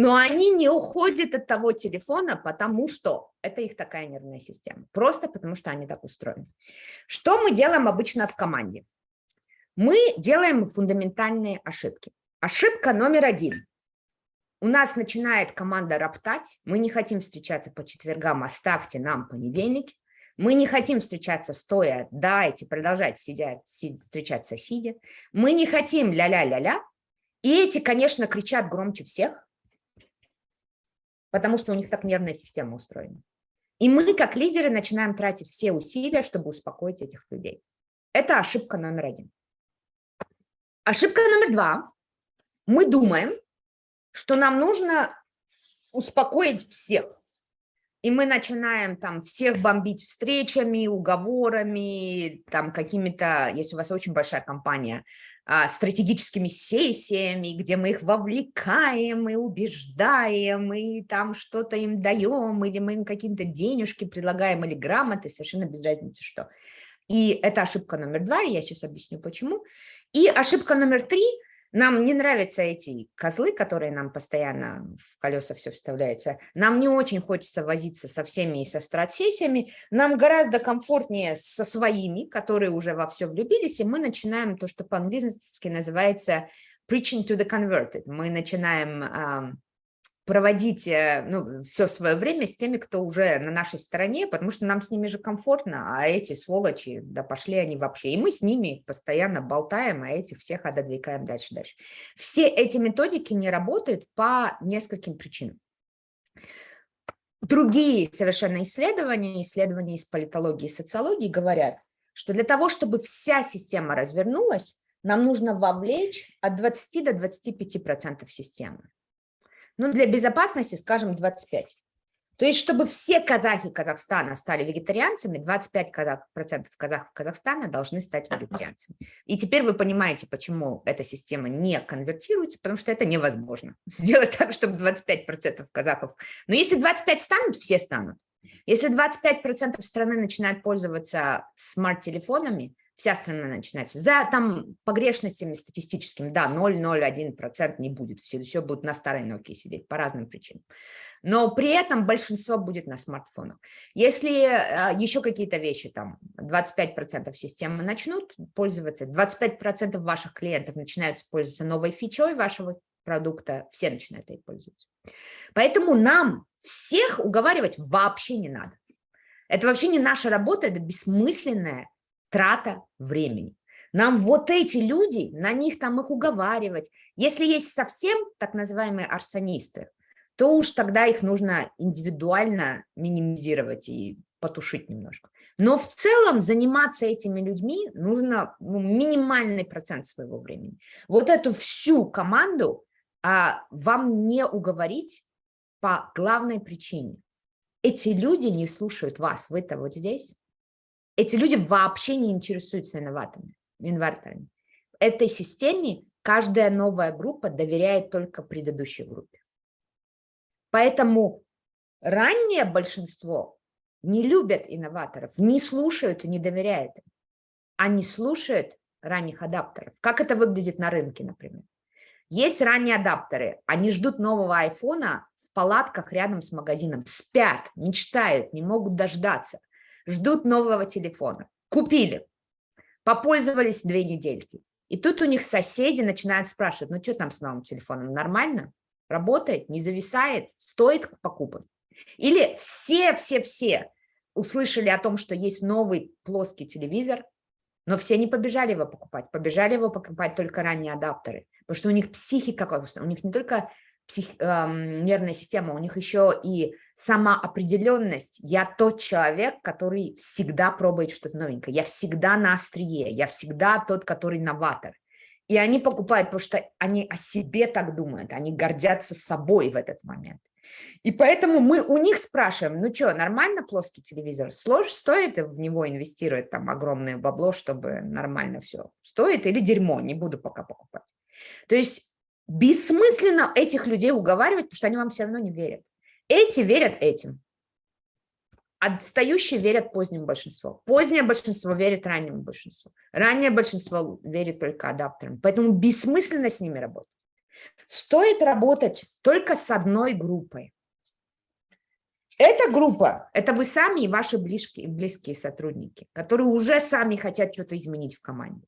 Но они не уходят от того телефона, потому что это их такая нервная система. Просто потому что они так устроены. Что мы делаем обычно в команде? Мы делаем фундаментальные ошибки. Ошибка номер один. У нас начинает команда роптать. Мы не хотим встречаться по четвергам, оставьте нам понедельник. Мы не хотим встречаться стоя, дайте продолжать сидеть, встречаться сидя. Мы не хотим ля-ля-ля-ля. И эти, конечно, кричат громче всех потому что у них так нервная система устроена. И мы, как лидеры, начинаем тратить все усилия, чтобы успокоить этих людей. Это ошибка номер один. Ошибка номер два. Мы думаем, что нам нужно успокоить всех. И мы начинаем там всех бомбить встречами, уговорами, там какими-то, если у вас очень большая компания, стратегическими сессиями, где мы их вовлекаем и убеждаем, и там что-то им даем, или мы им какие-то денежки предлагаем, или грамоты, совершенно без разницы что. И это ошибка номер два, и я сейчас объясню почему. И ошибка номер три – нам не нравятся эти козлы, которые нам постоянно в колеса все вставляются. Нам не очень хочется возиться со всеми и со стратсессиями. Нам гораздо комфортнее со своими, которые уже во все влюбились, и мы начинаем то, что по-английски называется preaching to the converted. Мы начинаем проводить э, ну, все свое время с теми, кто уже на нашей стороне, потому что нам с ними же комфортно, а эти сволочи, да пошли они вообще. И мы с ними постоянно болтаем, а этих всех отодвигаем дальше-дальше. Все эти методики не работают по нескольким причинам. Другие совершенно исследования, исследования из политологии и социологии говорят, что для того, чтобы вся система развернулась, нам нужно вовлечь от 20 до 25% системы. Ну, для безопасности, скажем, 25. То есть, чтобы все казахи Казахстана стали вегетарианцами, 25% казах, казахов Казахстана должны стать вегетарианцами. И теперь вы понимаете, почему эта система не конвертируется, потому что это невозможно. [LAUGHS] Сделать так, чтобы 25% казахов... Но если 25 станут, все станут. Если 25% страны начинают пользоваться смарт-телефонами, вся страна начинается. За там погрешностями статистическими, да, 0,01% не будет, все, все будут на старой Nokia сидеть по разным причинам но при этом большинство будет на смартфонах. Если э, еще какие-то вещи, там 25% системы начнут пользоваться, 25% ваших клиентов начинают пользоваться новой фичой вашего продукта, все начинают ей пользоваться. Поэтому нам всех уговаривать вообще не надо. Это вообще не наша работа, это бессмысленная трата времени. Нам вот эти люди, на них там их уговаривать. Если есть совсем так называемые арсонисты, то уж тогда их нужно индивидуально минимизировать и потушить немножко. Но в целом заниматься этими людьми нужно ну, минимальный процент своего времени. Вот эту всю команду а, вам не уговорить по главной причине. Эти люди не слушают вас, вы-то вот здесь. Эти люди вообще не интересуются инноваторами, инварторами. Этой системе каждая новая группа доверяет только предыдущей группе. Поэтому раннее большинство не любят инноваторов, не слушают и не доверяют им. Они слушают ранних адаптеров. Как это выглядит на рынке, например? Есть ранние адаптеры, они ждут нового айфона в палатках рядом с магазином, спят, мечтают, не могут дождаться, ждут нового телефона. Купили, попользовались две недельки. И тут у них соседи начинают спрашивать, ну что там с новым телефоном, нормально? работает, не зависает, стоит покупать. Или все-все-все услышали о том, что есть новый плоский телевизор, но все не побежали его покупать, побежали его покупать только ранние адаптеры, потому что у них психика, у них не только псих, э, нервная система, у них еще и самоопределенность. Я тот человек, который всегда пробует что-то новенькое, я всегда на острие, я всегда тот, который новатор. И они покупают, потому что они о себе так думают, они гордятся собой в этот момент. И поэтому мы у них спрашиваем, ну что, нормально плоский телевизор? Слож, стоит в него инвестировать там огромное бабло, чтобы нормально все? Стоит или дерьмо? Не буду пока покупать. То есть бессмысленно этих людей уговаривать, потому что они вам все равно не верят. Эти верят этим. Отстающие верят позднему большинству. Позднее большинство верит раннему большинству. Раннее большинство верит только адаптерам. Поэтому бессмысленно с ними работать. Стоит работать только с одной группой. Эта группа – это вы сами и ваши близкие, близкие сотрудники, которые уже сами хотят что-то изменить в команде.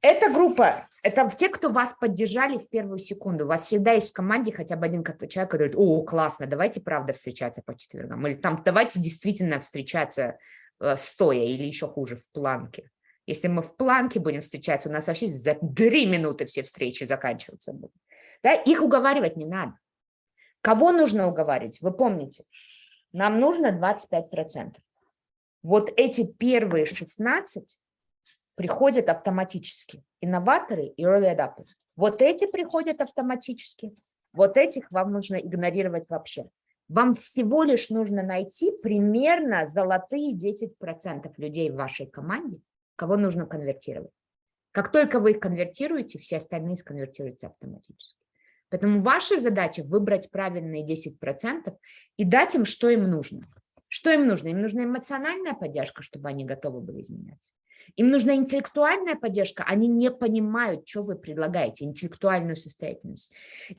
Эта группа, это те, кто вас поддержали в первую секунду. У вас всегда есть в команде хотя бы один человек, который говорит, о, классно, давайте правда встречаться по четвергам. Или там давайте действительно встречаться э, стоя или еще хуже в планке. Если мы в планке будем встречаться, у нас вообще за три минуты все встречи заканчиваться будут. Да? Их уговаривать не надо. Кого нужно уговаривать? Вы помните, нам нужно 25%. Вот эти первые 16 приходят автоматически. Инноваторы и early adapters. Вот эти приходят автоматически, вот этих вам нужно игнорировать вообще. Вам всего лишь нужно найти примерно золотые 10% людей в вашей команде, кого нужно конвертировать. Как только вы их конвертируете, все остальные сконвертируются автоматически. Поэтому ваша задача выбрать правильные 10% и дать им, что им нужно. Что им нужно? Им нужна эмоциональная поддержка, чтобы они готовы были изменяться. Им нужна интеллектуальная поддержка, они не понимают, что вы предлагаете, интеллектуальную состоятельность.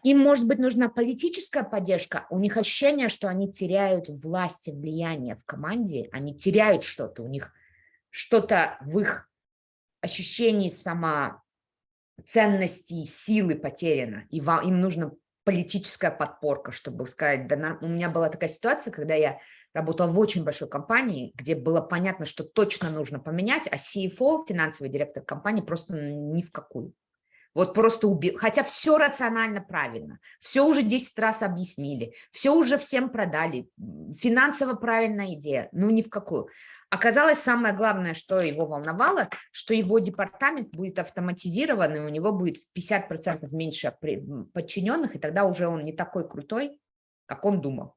Им, может быть, нужна политическая поддержка, у них ощущение, что они теряют власть и влияние в команде, они теряют что-то, у них что-то в их ощущении самоценности, силы потеряно, и вам, им нужна политическая подпорка, чтобы сказать, да, у меня была такая ситуация, когда я работала в очень большой компании, где было понятно, что точно нужно поменять, а CFO, финансовый директор компании, просто ни в какую. Вот просто убил. Хотя все рационально правильно, все уже 10 раз объяснили, все уже всем продали, финансово правильная идея, ну ни в какую. Оказалось, самое главное, что его волновало, что его департамент будет автоматизирован, и у него будет в 50% меньше подчиненных, и тогда уже он не такой крутой, как он думал.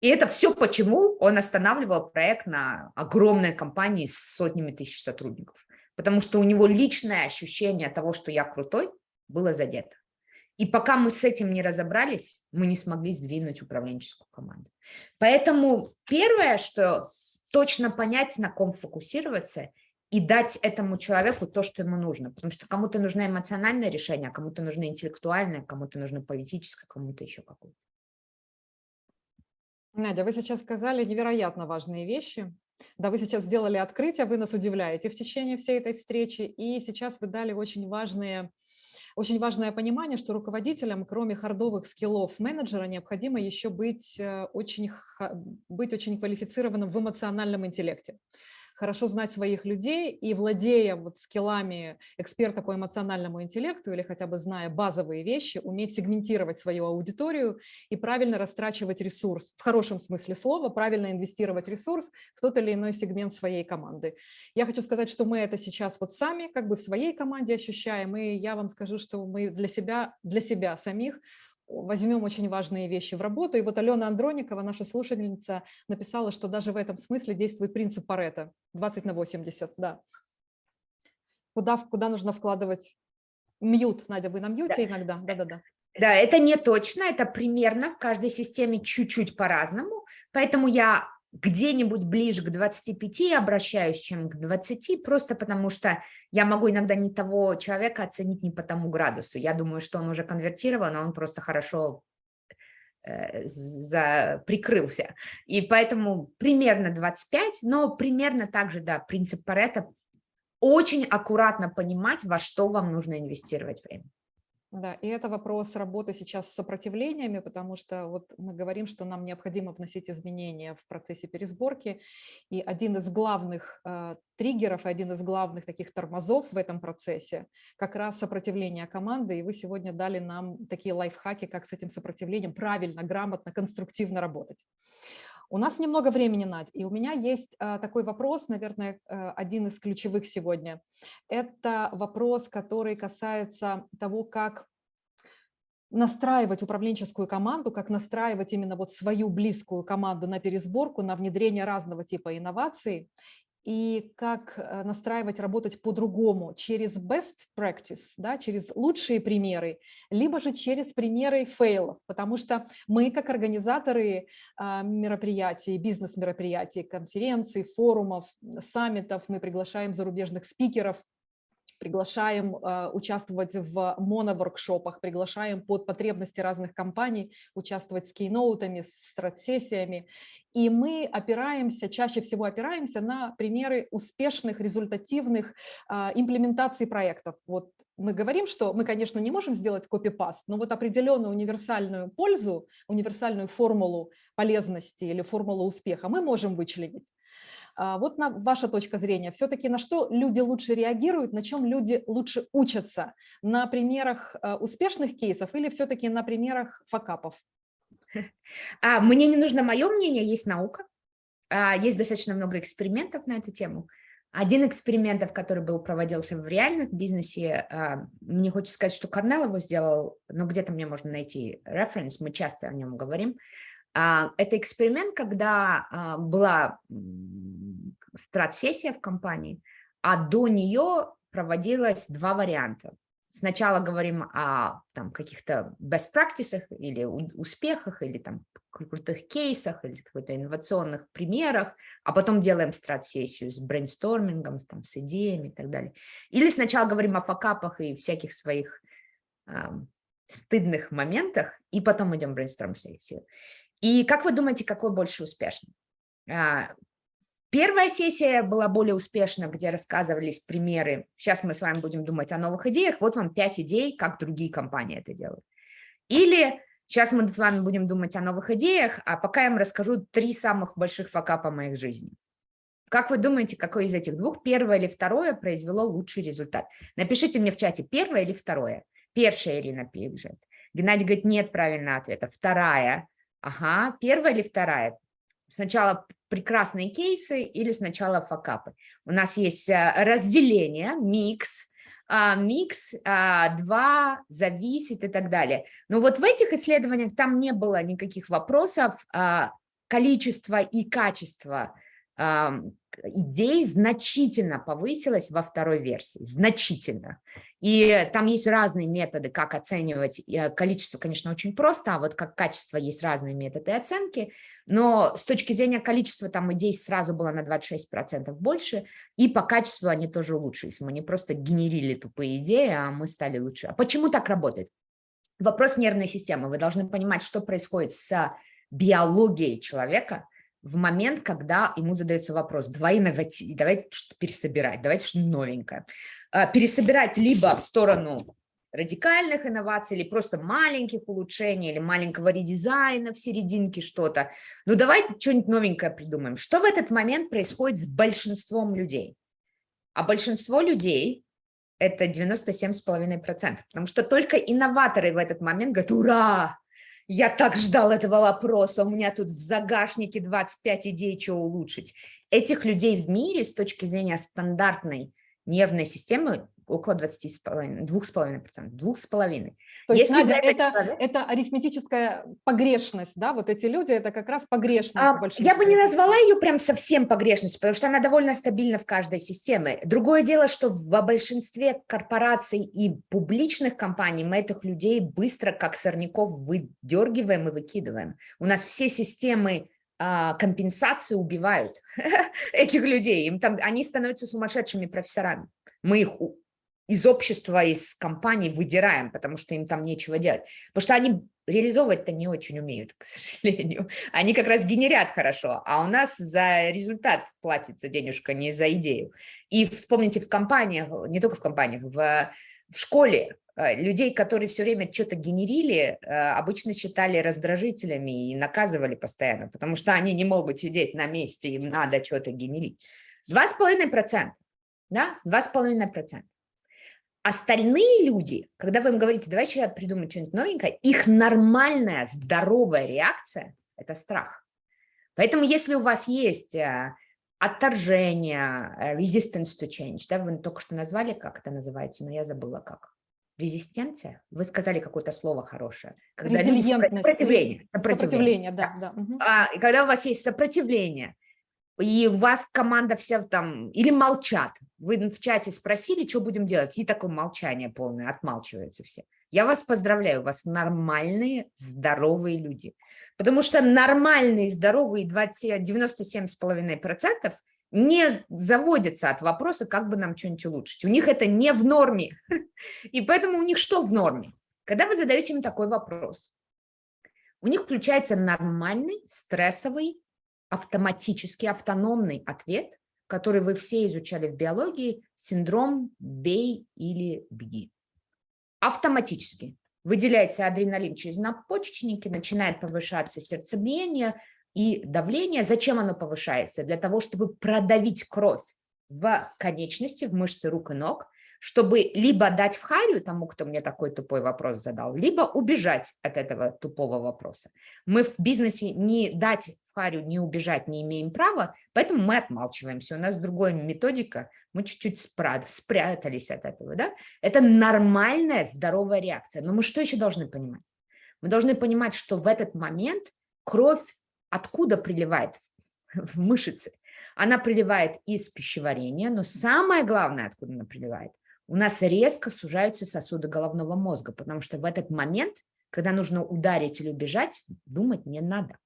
И это все почему он останавливал проект на огромной компании с сотнями тысяч сотрудников. Потому что у него личное ощущение того, что я крутой, было задето. И пока мы с этим не разобрались, мы не смогли сдвинуть управленческую команду. Поэтому первое, что точно понять, на ком фокусироваться, и дать этому человеку то, что ему нужно. Потому что кому-то нужно эмоциональное решение, а кому-то нужно интеллектуальное, кому-то нужно политическое, кому-то еще какое-то. Надя, вы сейчас сказали невероятно важные вещи. Да, вы сейчас сделали открытие, вы нас удивляете в течение всей этой встречи, и сейчас вы дали очень важные очень важное понимание, что руководителям, кроме хардовых скиллов менеджера, необходимо еще быть э, очень, быть очень квалифицированным в эмоциональном интеллекте хорошо знать своих людей и владея вот скиллами эксперта по эмоциональному интеллекту или хотя бы зная базовые вещи, уметь сегментировать свою аудиторию и правильно растрачивать ресурс, в хорошем смысле слова, правильно инвестировать ресурс в тот или иной сегмент своей команды. Я хочу сказать, что мы это сейчас вот сами как бы в своей команде ощущаем, и я вам скажу, что мы для себя, для себя самих возьмем очень важные вещи в работу. И вот Алена Андроникова, наша слушательница, написала, что даже в этом смысле действует принцип Парета 20 на 80. Да. Куда, куда нужно вкладывать мьют? Надя, вы на мьюте да. иногда? Да-да-да. Да, это не точно, это примерно в каждой системе чуть-чуть по-разному. Поэтому я где-нибудь ближе к 25 обращаюсь, чем к 20, просто потому что я могу иногда не того человека оценить не по тому градусу. Я думаю, что он уже конвертирован, а он просто хорошо э, за, прикрылся. И поэтому примерно 25, но примерно также, да, принцип Паретта, очень аккуратно понимать, во что вам нужно инвестировать время. Да, и это вопрос работы сейчас с сопротивлениями, потому что вот мы говорим, что нам необходимо вносить изменения в процессе пересборки, и один из главных э, триггеров, один из главных таких тормозов в этом процессе как раз сопротивление команды, и вы сегодня дали нам такие лайфхаки, как с этим сопротивлением правильно, грамотно, конструктивно работать. У нас немного времени, Надь, и у меня есть а, такой вопрос, наверное, а, один из ключевых сегодня. Это вопрос, который касается того, как настраивать управленческую команду, как настраивать именно вот свою близкую команду на пересборку, на внедрение разного типа инноваций и как э, настраивать работать по-другому через best practice, да, через лучшие примеры, либо же через примеры фейлов, потому что мы как организаторы а, мероприятий, бизнес-мероприятий, конференций, форумов, саммитов, мы приглашаем зарубежных спикеров, приглашаем э, участвовать в моноворкшопах, приглашаем под потребности разных компаний участвовать с кейноутами, с стратсессиями. И мы опираемся, чаще всего опираемся на примеры успешных, результативных э, имплементаций проектов. Вот мы говорим, что мы, конечно, не можем сделать копипаст, но вот определенную универсальную пользу, универсальную формулу полезности или формулу успеха мы можем вычленить. А, вот на ваша точка зрения, все-таки на что люди лучше реагируют, на чем люди лучше учатся? На примерах а, успешных кейсов или все-таки на примерах факапов? [LAUGHS] А, мне не нужно мое мнение, есть наука, есть достаточно много экспериментов на эту тему. Один экспериментов, который был проводился в реальном бизнесе, мне хочется сказать, что Корнел его сделал, но где-то мне можно найти референс, мы часто о нем говорим. Это эксперимент, когда была страт-сессия в компании, а до нее проводилось два варианта. Сначала говорим о каких-то best practices или успехах, или там крутых кейсах, или каких-то инновационных примерах, а потом делаем страт-сессию с брейнстормингом, там, с идеями и так далее. Или сначала говорим о факапах и всяких своих э, стыдных моментах, и потом идем брейнсторм-сессию. И как вы думаете, какой больше успешный? Первая сессия была более успешна, где рассказывались примеры. Сейчас мы с вами будем думать о новых идеях. Вот вам пять идей, как другие компании это делают. Или сейчас мы с вами будем думать о новых идеях, а пока я вам расскажу три самых больших факапа моих жизни. Как вы думаете, какой из этих двух, первое или второе, произвело лучший результат? Напишите мне в чате, первое или второе. Первая Ирина пишет. Геннадий говорит, нет правильного ответа. Вторая. Ага, первая или вторая? Сначала прекрасные кейсы или сначала факапы. У нас есть э, разделение, микс, а, микс, а, два, зависит и так далее. Но вот в этих исследованиях там не было никаких вопросов а, количества и качества идей значительно повысилось во второй версии, значительно. И там есть разные методы, как оценивать. Э, количество, конечно, очень просто, а вот как качество есть разные методы оценки. Но с точки зрения количества там идей сразу было на 26% больше, и по качеству они тоже улучшились. Мы не просто генерили тупые идеи, а мы стали лучше. А почему так работает? Вопрос нервной системы. Вы должны понимать, что происходит с биологией человека – в момент, когда ему задается вопрос, давай инноватив, давайте что-то пересобирать, давайте что-то новенькое. А, пересобирать либо в сторону радикальных инноваций, или просто маленьких улучшений, или маленького редизайна в серединке что-то. Ну давайте что-нибудь новенькое придумаем. Что в этот момент происходит с большинством людей? А большинство людей это 97,5%, потому что только инноваторы в этот момент говорят, ура, я так ждал этого вопроса, у меня тут в загашнике 25 идей, что улучшить. Этих людей в мире с точки зрения стандартной нервной системы около 20,5%, 2,5%, 2,5%. То есть, Надя, это, человек... это арифметическая погрешность, да, вот эти люди, это как раз погрешность. А, я бы не назвала ее прям совсем погрешностью, потому что она довольно стабильна в каждой системе. Другое дело, что в большинстве корпораций и публичных компаний мы этих людей быстро, как сорняков, выдергиваем и выкидываем. У нас все системы а, компенсации убивают [LAUGHS] этих людей, им там, они становятся сумасшедшими профессорами. Мы их из общества, из компаний выдираем, потому что им там нечего делать. Потому что они реализовывать-то не очень умеют, [LAUGHS] к сожалению. Они как раз генерят хорошо, а у нас за результат платится денежка, не за идею. И вспомните в компаниях, не только в компаниях, в, в школе э, людей, которые все время что-то генерили, э, обычно считали раздражителями и наказывали постоянно, потому что они не могут сидеть на месте, им надо что-то генерить. 2,5%, да, 2,5%. Остальные люди, когда вы им говорите, давай сейчас придумать что-нибудь новенькое, их нормальная, здоровая реакция – это страх. Поэтому если у вас есть э, отторжение, э, resistance to change, да, вы только что назвали, как это называется, но я забыла как. Резистенция? Вы сказали какое-то слово хорошее. Когда сопротивление. Сопротивление, сопротивление да. да. да. А, и когда у вас есть сопротивление, и у вас команда вся там, или молчат. Вы в чате спросили, что будем делать, и такое молчание полное, отмалчиваются все. Я вас поздравляю, у вас нормальные, здоровые люди. Потому что нормальные, здоровые 97,5% не заводятся от вопроса, как бы нам что-нибудь улучшить. У них это не в норме. [LAUGHS] И поэтому у них что в норме? Когда вы задаете им такой вопрос, у них включается нормальный, стрессовый, автоматический, автономный ответ, который вы все изучали в биологии, синдром «бей или беги». Автоматически выделяется адреналин через надпочечники, начинает повышаться сердцебиение и давление. Зачем оно повышается? Для того, чтобы продавить кровь в конечности, в мышцы рук и ног, чтобы либо дать в харю тому, кто мне такой тупой вопрос задал, либо убежать от этого тупого вопроса. Мы в бизнесе не дать в харю, не убежать не имеем права, поэтому мы отмалчиваемся. У нас другая методика, мы чуть-чуть спрятались от этого. Да? Это нормальная здоровая реакция. Но мы что еще должны понимать? Мы должны понимать, что в этот момент кровь откуда приливает в мышцы? Она приливает из пищеварения, но самое главное, откуда она приливает, у нас резко сужаются сосуды головного мозга, потому что в этот момент, когда нужно ударить или убежать, думать не надо.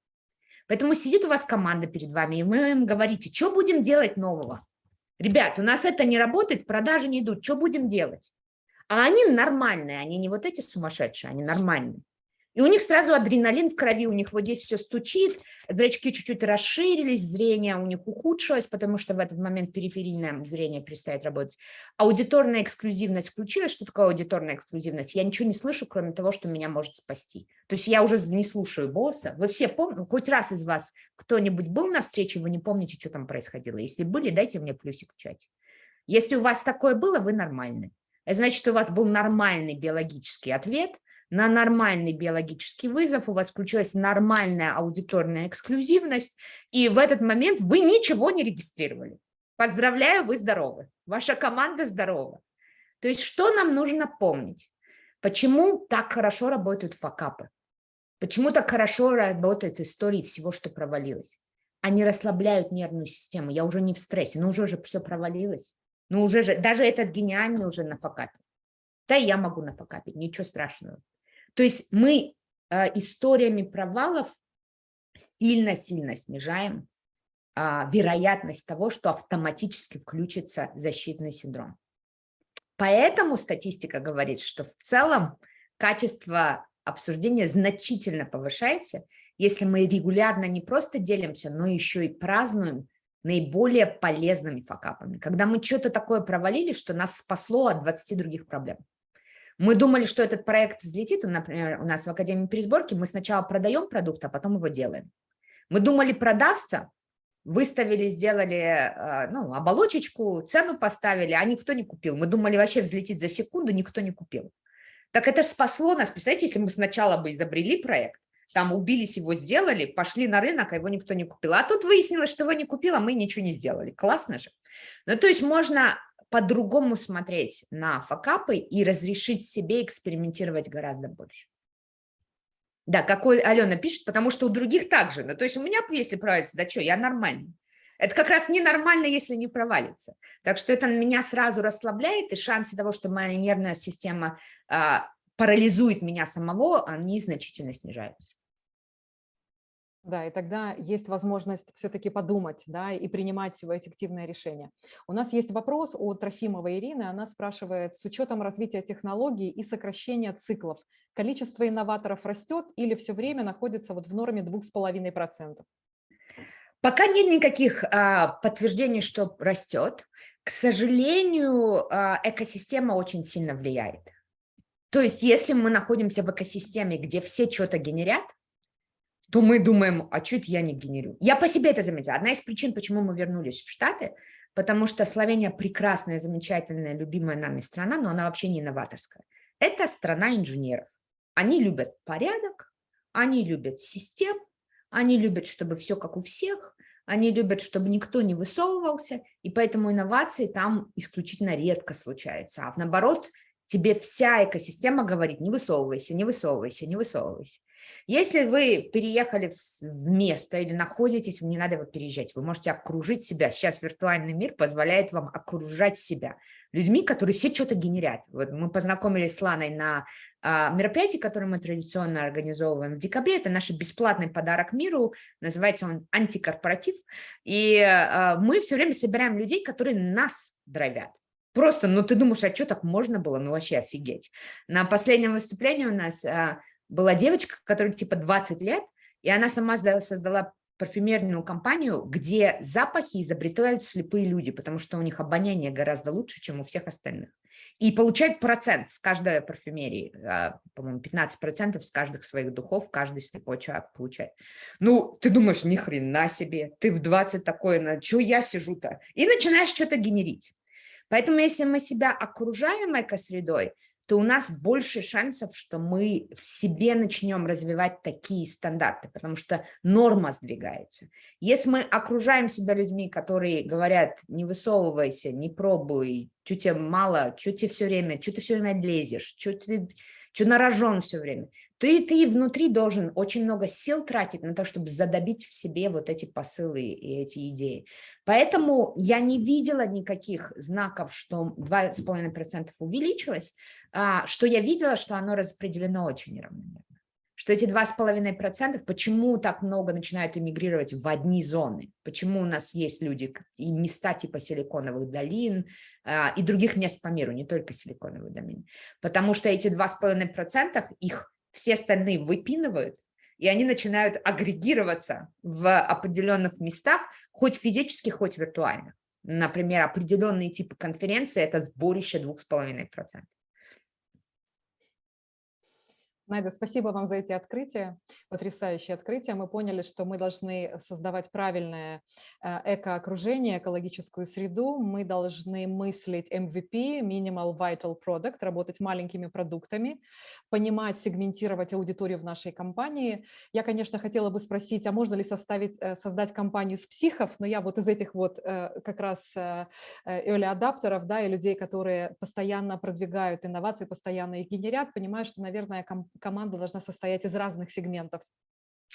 Поэтому сидит у вас команда перед вами, и вы им говорите, что будем делать нового? Ребят, у нас это не работает, продажи не идут, что будем делать? А они нормальные, они не вот эти сумасшедшие, они нормальные. И у них сразу адреналин в крови, у них вот здесь все стучит, зрачки чуть-чуть расширились, зрение у них ухудшилось, потому что в этот момент периферийное зрение перестает работать. Аудиторная эксклюзивность включилась. Что такое аудиторная эксклюзивность? Я ничего не слышу, кроме того, что меня может спасти. То есть я уже не слушаю босса. Вы все помните, хоть раз из вас кто-нибудь был на встрече, вы не помните, что там происходило. Если были, дайте мне плюсик в чате. Если у вас такое было, вы нормальны. Значит, у вас был нормальный биологический ответ – на нормальный биологический вызов, у вас включилась нормальная аудиторная эксклюзивность, и в этот момент вы ничего не регистрировали. Поздравляю, вы здоровы, ваша команда здорова. То есть что нам нужно помнить? Почему так хорошо работают факапы? Почему так хорошо работают истории всего, что провалилось? Они расслабляют нервную систему. Я уже не в стрессе, ну уже же все провалилось. Ну уже же, даже этот гениальный уже на факапе. Да, я могу нафакапить, ничего страшного. То есть мы э, историями провалов сильно-сильно снижаем э, вероятность того, что автоматически включится защитный синдром. Поэтому статистика говорит, что в целом качество обсуждения значительно повышается, если мы регулярно не просто делимся, но еще и празднуем наиболее полезными факапами. Когда мы что-то такое провалили, что нас спасло от 20 других проблем. Мы думали, что этот проект взлетит, например, у нас в Академии пересборки мы сначала продаем продукт, а потом его делаем. Мы думали, продастся, выставили, сделали э, ну, оболочечку, цену поставили, а никто не купил. Мы думали, вообще взлетит за секунду, никто не купил. Так это спасло нас. Представляете, если мы сначала бы изобрели проект, там убились, его сделали, пошли на рынок, а его никто не купил. А тут выяснилось, что его не купил, а мы ничего не сделали. Классно же. Ну, то есть можно по-другому смотреть на факапы и разрешить себе экспериментировать гораздо больше. Да, как Алена пишет, потому что у других также. Ну, то есть у меня, если провалится, да что, я нормальный. Это как раз ненормально, если не провалится. Так что это меня сразу расслабляет, и шансы того, что моя нервная система а, парализует меня самого, они значительно снижаются. Да, и тогда есть возможность все-таки подумать, да, и принимать эффективное решение. У нас есть вопрос от Трофимовой Ирины. Она спрашивает, с учетом развития технологий и сокращения циклов, количество инноваторов растет или все время находится вот в норме 2,5%? Пока нет никаких а, подтверждений, что растет. К сожалению, а, экосистема очень сильно влияет. То есть если мы находимся в экосистеме, где все что-то генерят, то мы думаем, а что это я не генерю? Я по себе это заметила. Одна из причин, почему мы вернулись в Штаты, потому что Словения прекрасная, замечательная, любимая нами страна, но она вообще не новаторская. Это страна инженеров. Они любят порядок, они любят систем, они любят, чтобы все как у всех, они любят, чтобы никто не высовывался, и поэтому инновации там исключительно редко случаются. А наоборот, тебе вся экосистема говорит, не высовывайся, не высовывайся, не высовывайся. Если вы переехали в место или находитесь, не надо его переезжать, вы можете окружить себя. Сейчас виртуальный мир позволяет вам окружать себя людьми, которые все что-то генерят. Вот мы познакомились с Ланой на а, мероприятии, которое мы традиционно организовываем в декабре. Это наш бесплатный подарок миру, называется он антикорпоратив. И а, мы все время собираем людей, которые нас дровят. Просто, ну ты думаешь, а что так можно было? Ну вообще офигеть. На последнем выступлении у нас а, была девочка, которой типа 20 лет, и она сама создала парфюмерную компанию, где запахи изобретают слепые люди, потому что у них обоняние гораздо лучше, чем у всех остальных. И получают процент с каждой парфюмерии, а, по-моему, 15% с каждых своих духов каждый слепой человек получает. Ну, ты думаешь, ни хрена себе, ты в 20 такое, на что я сижу-то? И начинаешь что-то генерить. Поэтому если мы себя окружаем экосредой, то у нас больше шансов, что мы в себе начнем развивать такие стандарты, потому что норма сдвигается. Если мы окружаем себя людьми, которые говорят, не высовывайся, не пробуй, что тебе мало, что тебе все время, что ты все время лезешь, что ты что на все время, то и ты внутри должен очень много сил тратить на то, чтобы задобить в себе вот эти посылы и эти идеи. Поэтому я не видела никаких знаков, что 2,5% увеличилось, что я видела, что оно распределено очень неравномерно. Что эти 2,5%, почему так много начинают эмигрировать в одни зоны? Почему у нас есть люди и места типа силиконовых долин а, и других мест по миру, не только силиконовых долин? Потому что эти 2,5% их все остальные выпинывают, и они начинают агрегироваться в определенных местах, хоть физически, хоть виртуально. Например, определенные типы конференции – это сборище 2,5%. Найда, спасибо вам за эти открытия, потрясающие открытия. Мы поняли, что мы должны создавать правильное э, экоокружение, экологическую среду. Мы должны мыслить MVP, Minimal Vital Product, работать маленькими продуктами, понимать, сегментировать аудиторию в нашей компании. Я, конечно, хотела бы спросить, а можно ли составить, э, создать компанию с психов? Но я вот из этих вот э, как раз early адаптеров, да, и людей, которые постоянно продвигают инновации, постоянно их генерят, понимаю, что, наверное, команда должна состоять из разных сегментов.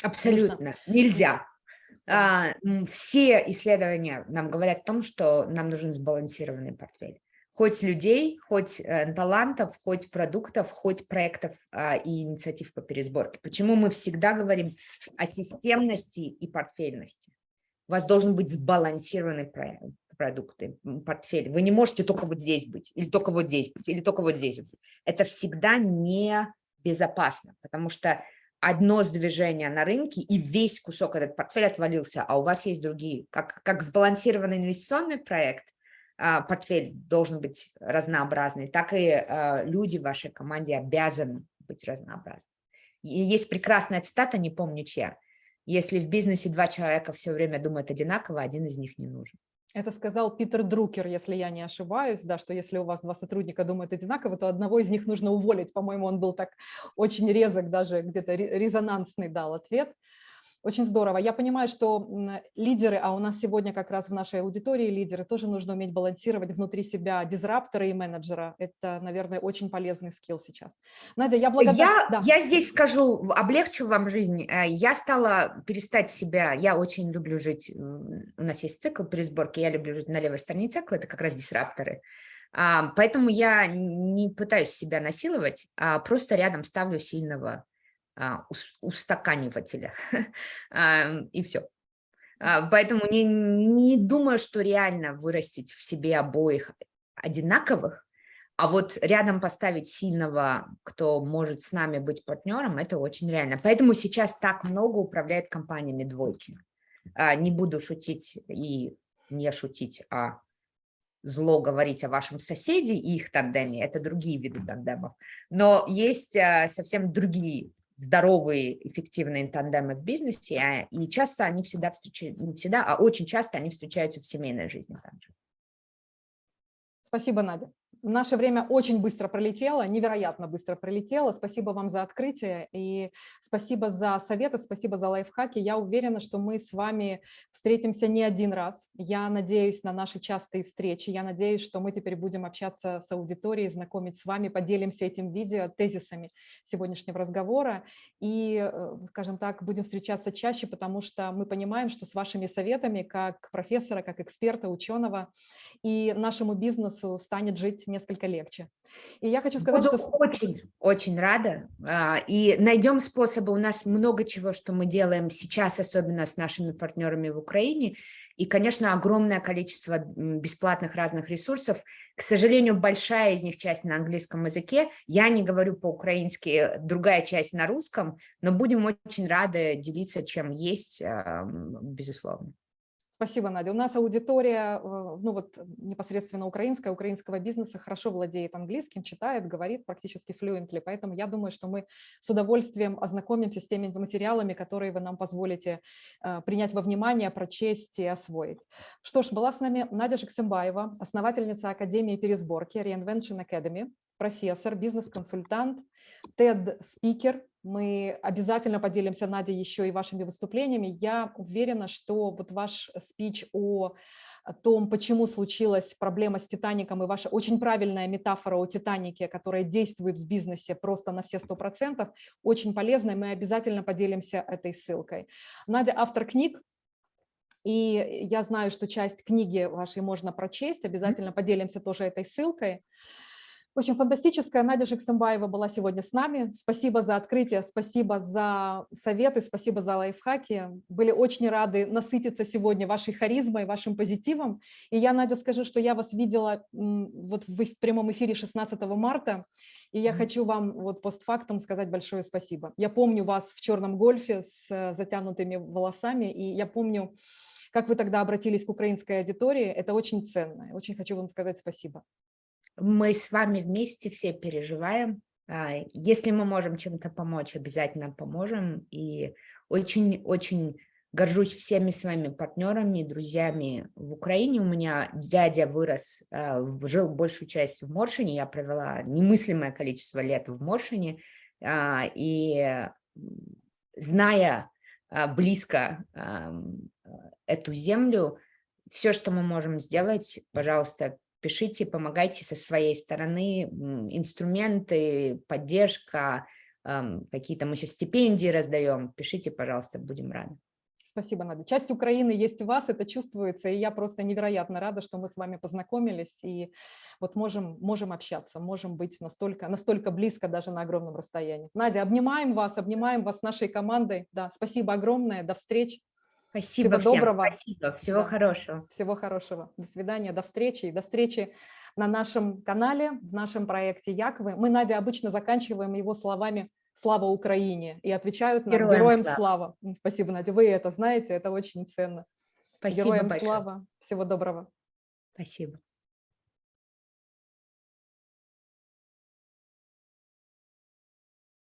Абсолютно. Нужно... Нельзя. А, все исследования нам говорят о том, что нам нужен сбалансированный портфель. Хоть людей, хоть э, талантов, хоть продуктов, хоть проектов а, и инициатив по пересборке. Почему мы всегда говорим о системности и портфельности? У вас должен быть сбалансированный проект, продукты, портфель. Вы не можете только вот здесь быть, или только вот здесь быть, или только вот здесь быть. Это всегда не безопасно, потому что одно сдвижение на рынке, и весь кусок этот портфель отвалился, а у вас есть другие. Как, как сбалансированный инвестиционный проект, а, портфель должен быть разнообразный, так и а, люди в вашей команде обязаны быть разнообразны. Есть прекрасная цитата, не помню чья. Если в бизнесе два человека все время думают одинаково, один из них не нужен. Это сказал Питер Друкер, если я не ошибаюсь, да, что если у вас два сотрудника думают одинаково, то одного из них нужно уволить. По-моему, он был так очень резок, даже где-то резонансный дал ответ. Очень здорово. Я понимаю, что лидеры, а у нас сегодня как раз в нашей аудитории лидеры, тоже нужно уметь балансировать внутри себя дизраптора и менеджера. Это, наверное, очень полезный скилл сейчас. Надя, я благодарна. Я, да. я здесь скажу, облегчу вам жизнь. Э, я стала перестать себя, я очень люблю жить, у нас есть цикл при сборке, я люблю жить на левой стороне цикла, это как раз дисрапторы. А, поэтому я не пытаюсь себя насиловать, а просто рядом ставлю сильного устаканивателя, [LAUGHS] и все. А, поэтому не, не думаю, что реально вырастить в себе обоих одинаковых, а вот рядом поставить сильного, кто может с нами быть партнером, это очень реально. Поэтому сейчас так много управляет компаниями двойки. А, не буду шутить и не шутить, а зло говорить о вашем соседе и их тандеме, это другие виды тандемов. Но есть совсем другие здоровые, эффективные тандемы в бизнесе, а, и часто они всегда встречаются, не всегда, а очень часто они встречаются в семейной жизни. Спасибо, Надя. Наше время очень быстро пролетело, невероятно быстро пролетело. Спасибо вам за открытие и спасибо за советы, спасибо за лайфхаки. Я уверена, что мы с вами встретимся не один раз. Я надеюсь на наши частые встречи. Я надеюсь, что мы теперь будем общаться с аудиторией, знакомить с вами, поделимся этим видео, тезисами сегодняшнего разговора. И, э, скажем так, будем встречаться чаще, потому что мы понимаем, что с вашими советами, как профессора, как эксперта, ученого, и нашему бизнесу станет жить несколько легче. И я хочу сказать, Буду что... очень, очень рада. А, и найдем способы. У нас много чего, что мы делаем сейчас, особенно с нашими партнерами в Украине. И, конечно, огромное количество бесплатных разных ресурсов. К сожалению, большая из них часть на английском языке. Я не говорю по-украински, другая часть на русском, но будем очень рады делиться, чем есть, безусловно. Спасибо, Надя. У нас аудитория, э, ну вот непосредственно украинская, украинского бизнеса хорошо владеет английским, читает, говорит практически fluently, поэтому я думаю, что мы с удовольствием ознакомимся с теми материалами, которые вы нам позволите э, принять во внимание, прочесть и освоить. Что ж, была с нами Надя Жексембаева, основательница Академии пересборки Reinvention Academy, профессор, бизнес-консультант, TED-спикер, мы обязательно поделимся, Надя, еще и вашими выступлениями. Я уверена, что вот ваш спич о том, почему случилась проблема с «Титаником», и ваша очень правильная метафора о «Титанике», которая действует в бизнесе просто на все сто процентов, очень полезная, мы обязательно поделимся этой ссылкой. Надя – автор книг, и я знаю, что часть книги вашей можно прочесть, обязательно поделимся тоже этой ссылкой. В общем, фантастическая Надя Жексамбаева была сегодня с нами. Спасибо за открытие, спасибо за советы, спасибо за лайфхаки. Были очень рады насытиться сегодня вашей харизмой, вашим позитивом. И я, Надя, скажу, что я вас видела вот в прямом эфире 16 марта, и я хочу вам вот постфактум сказать большое спасибо. Я помню вас в черном гольфе с затянутыми волосами, и я помню, как вы тогда обратились к украинской аудитории. Это очень ценно. Очень хочу вам сказать спасибо. Мы с вами вместе все переживаем А, Если мы можем чем-то помочь, обязательно поможем. И очень-очень горжусь всеми своими партнерами, друзьями в Украине. У меня дядя вырос, а, жил большую часть в Моршине. Я провела немыслимое количество лет в Моршине. а, И зная близко эту землю, все, что мы можем сделать, пожалуйста, пишите, помогайте со своей стороны, инструменты, поддержка, ам, какие-то мы сейчас стипендии раздаем, пишите, пожалуйста, будем рады. Спасибо, Надя. Часть Украины есть у вас, это чувствуется, и я просто невероятно рада, что мы с вами познакомились и вот можем, можем общаться, можем быть настолько, настолько близко даже на огромном расстоянии. Надя, обнимаем вас, обнимаем вас с нашей командой. Да, спасибо огромное, до встречи, Спасибо Всего всем, доброго. спасибо, всего Да. хорошего. всего хорошего, до свидания, до встречи, и до встречи на нашем канале, в нашем проекте Яковы. Мы, Надя, обычно заканчиваем его словами «Слава Украине» и отвечают нам Героям «Героям слава». слава». Спасибо, Надя, вы это знаете, это очень ценно. Спасибо Героям большое. слава, всего доброго. Спасибо.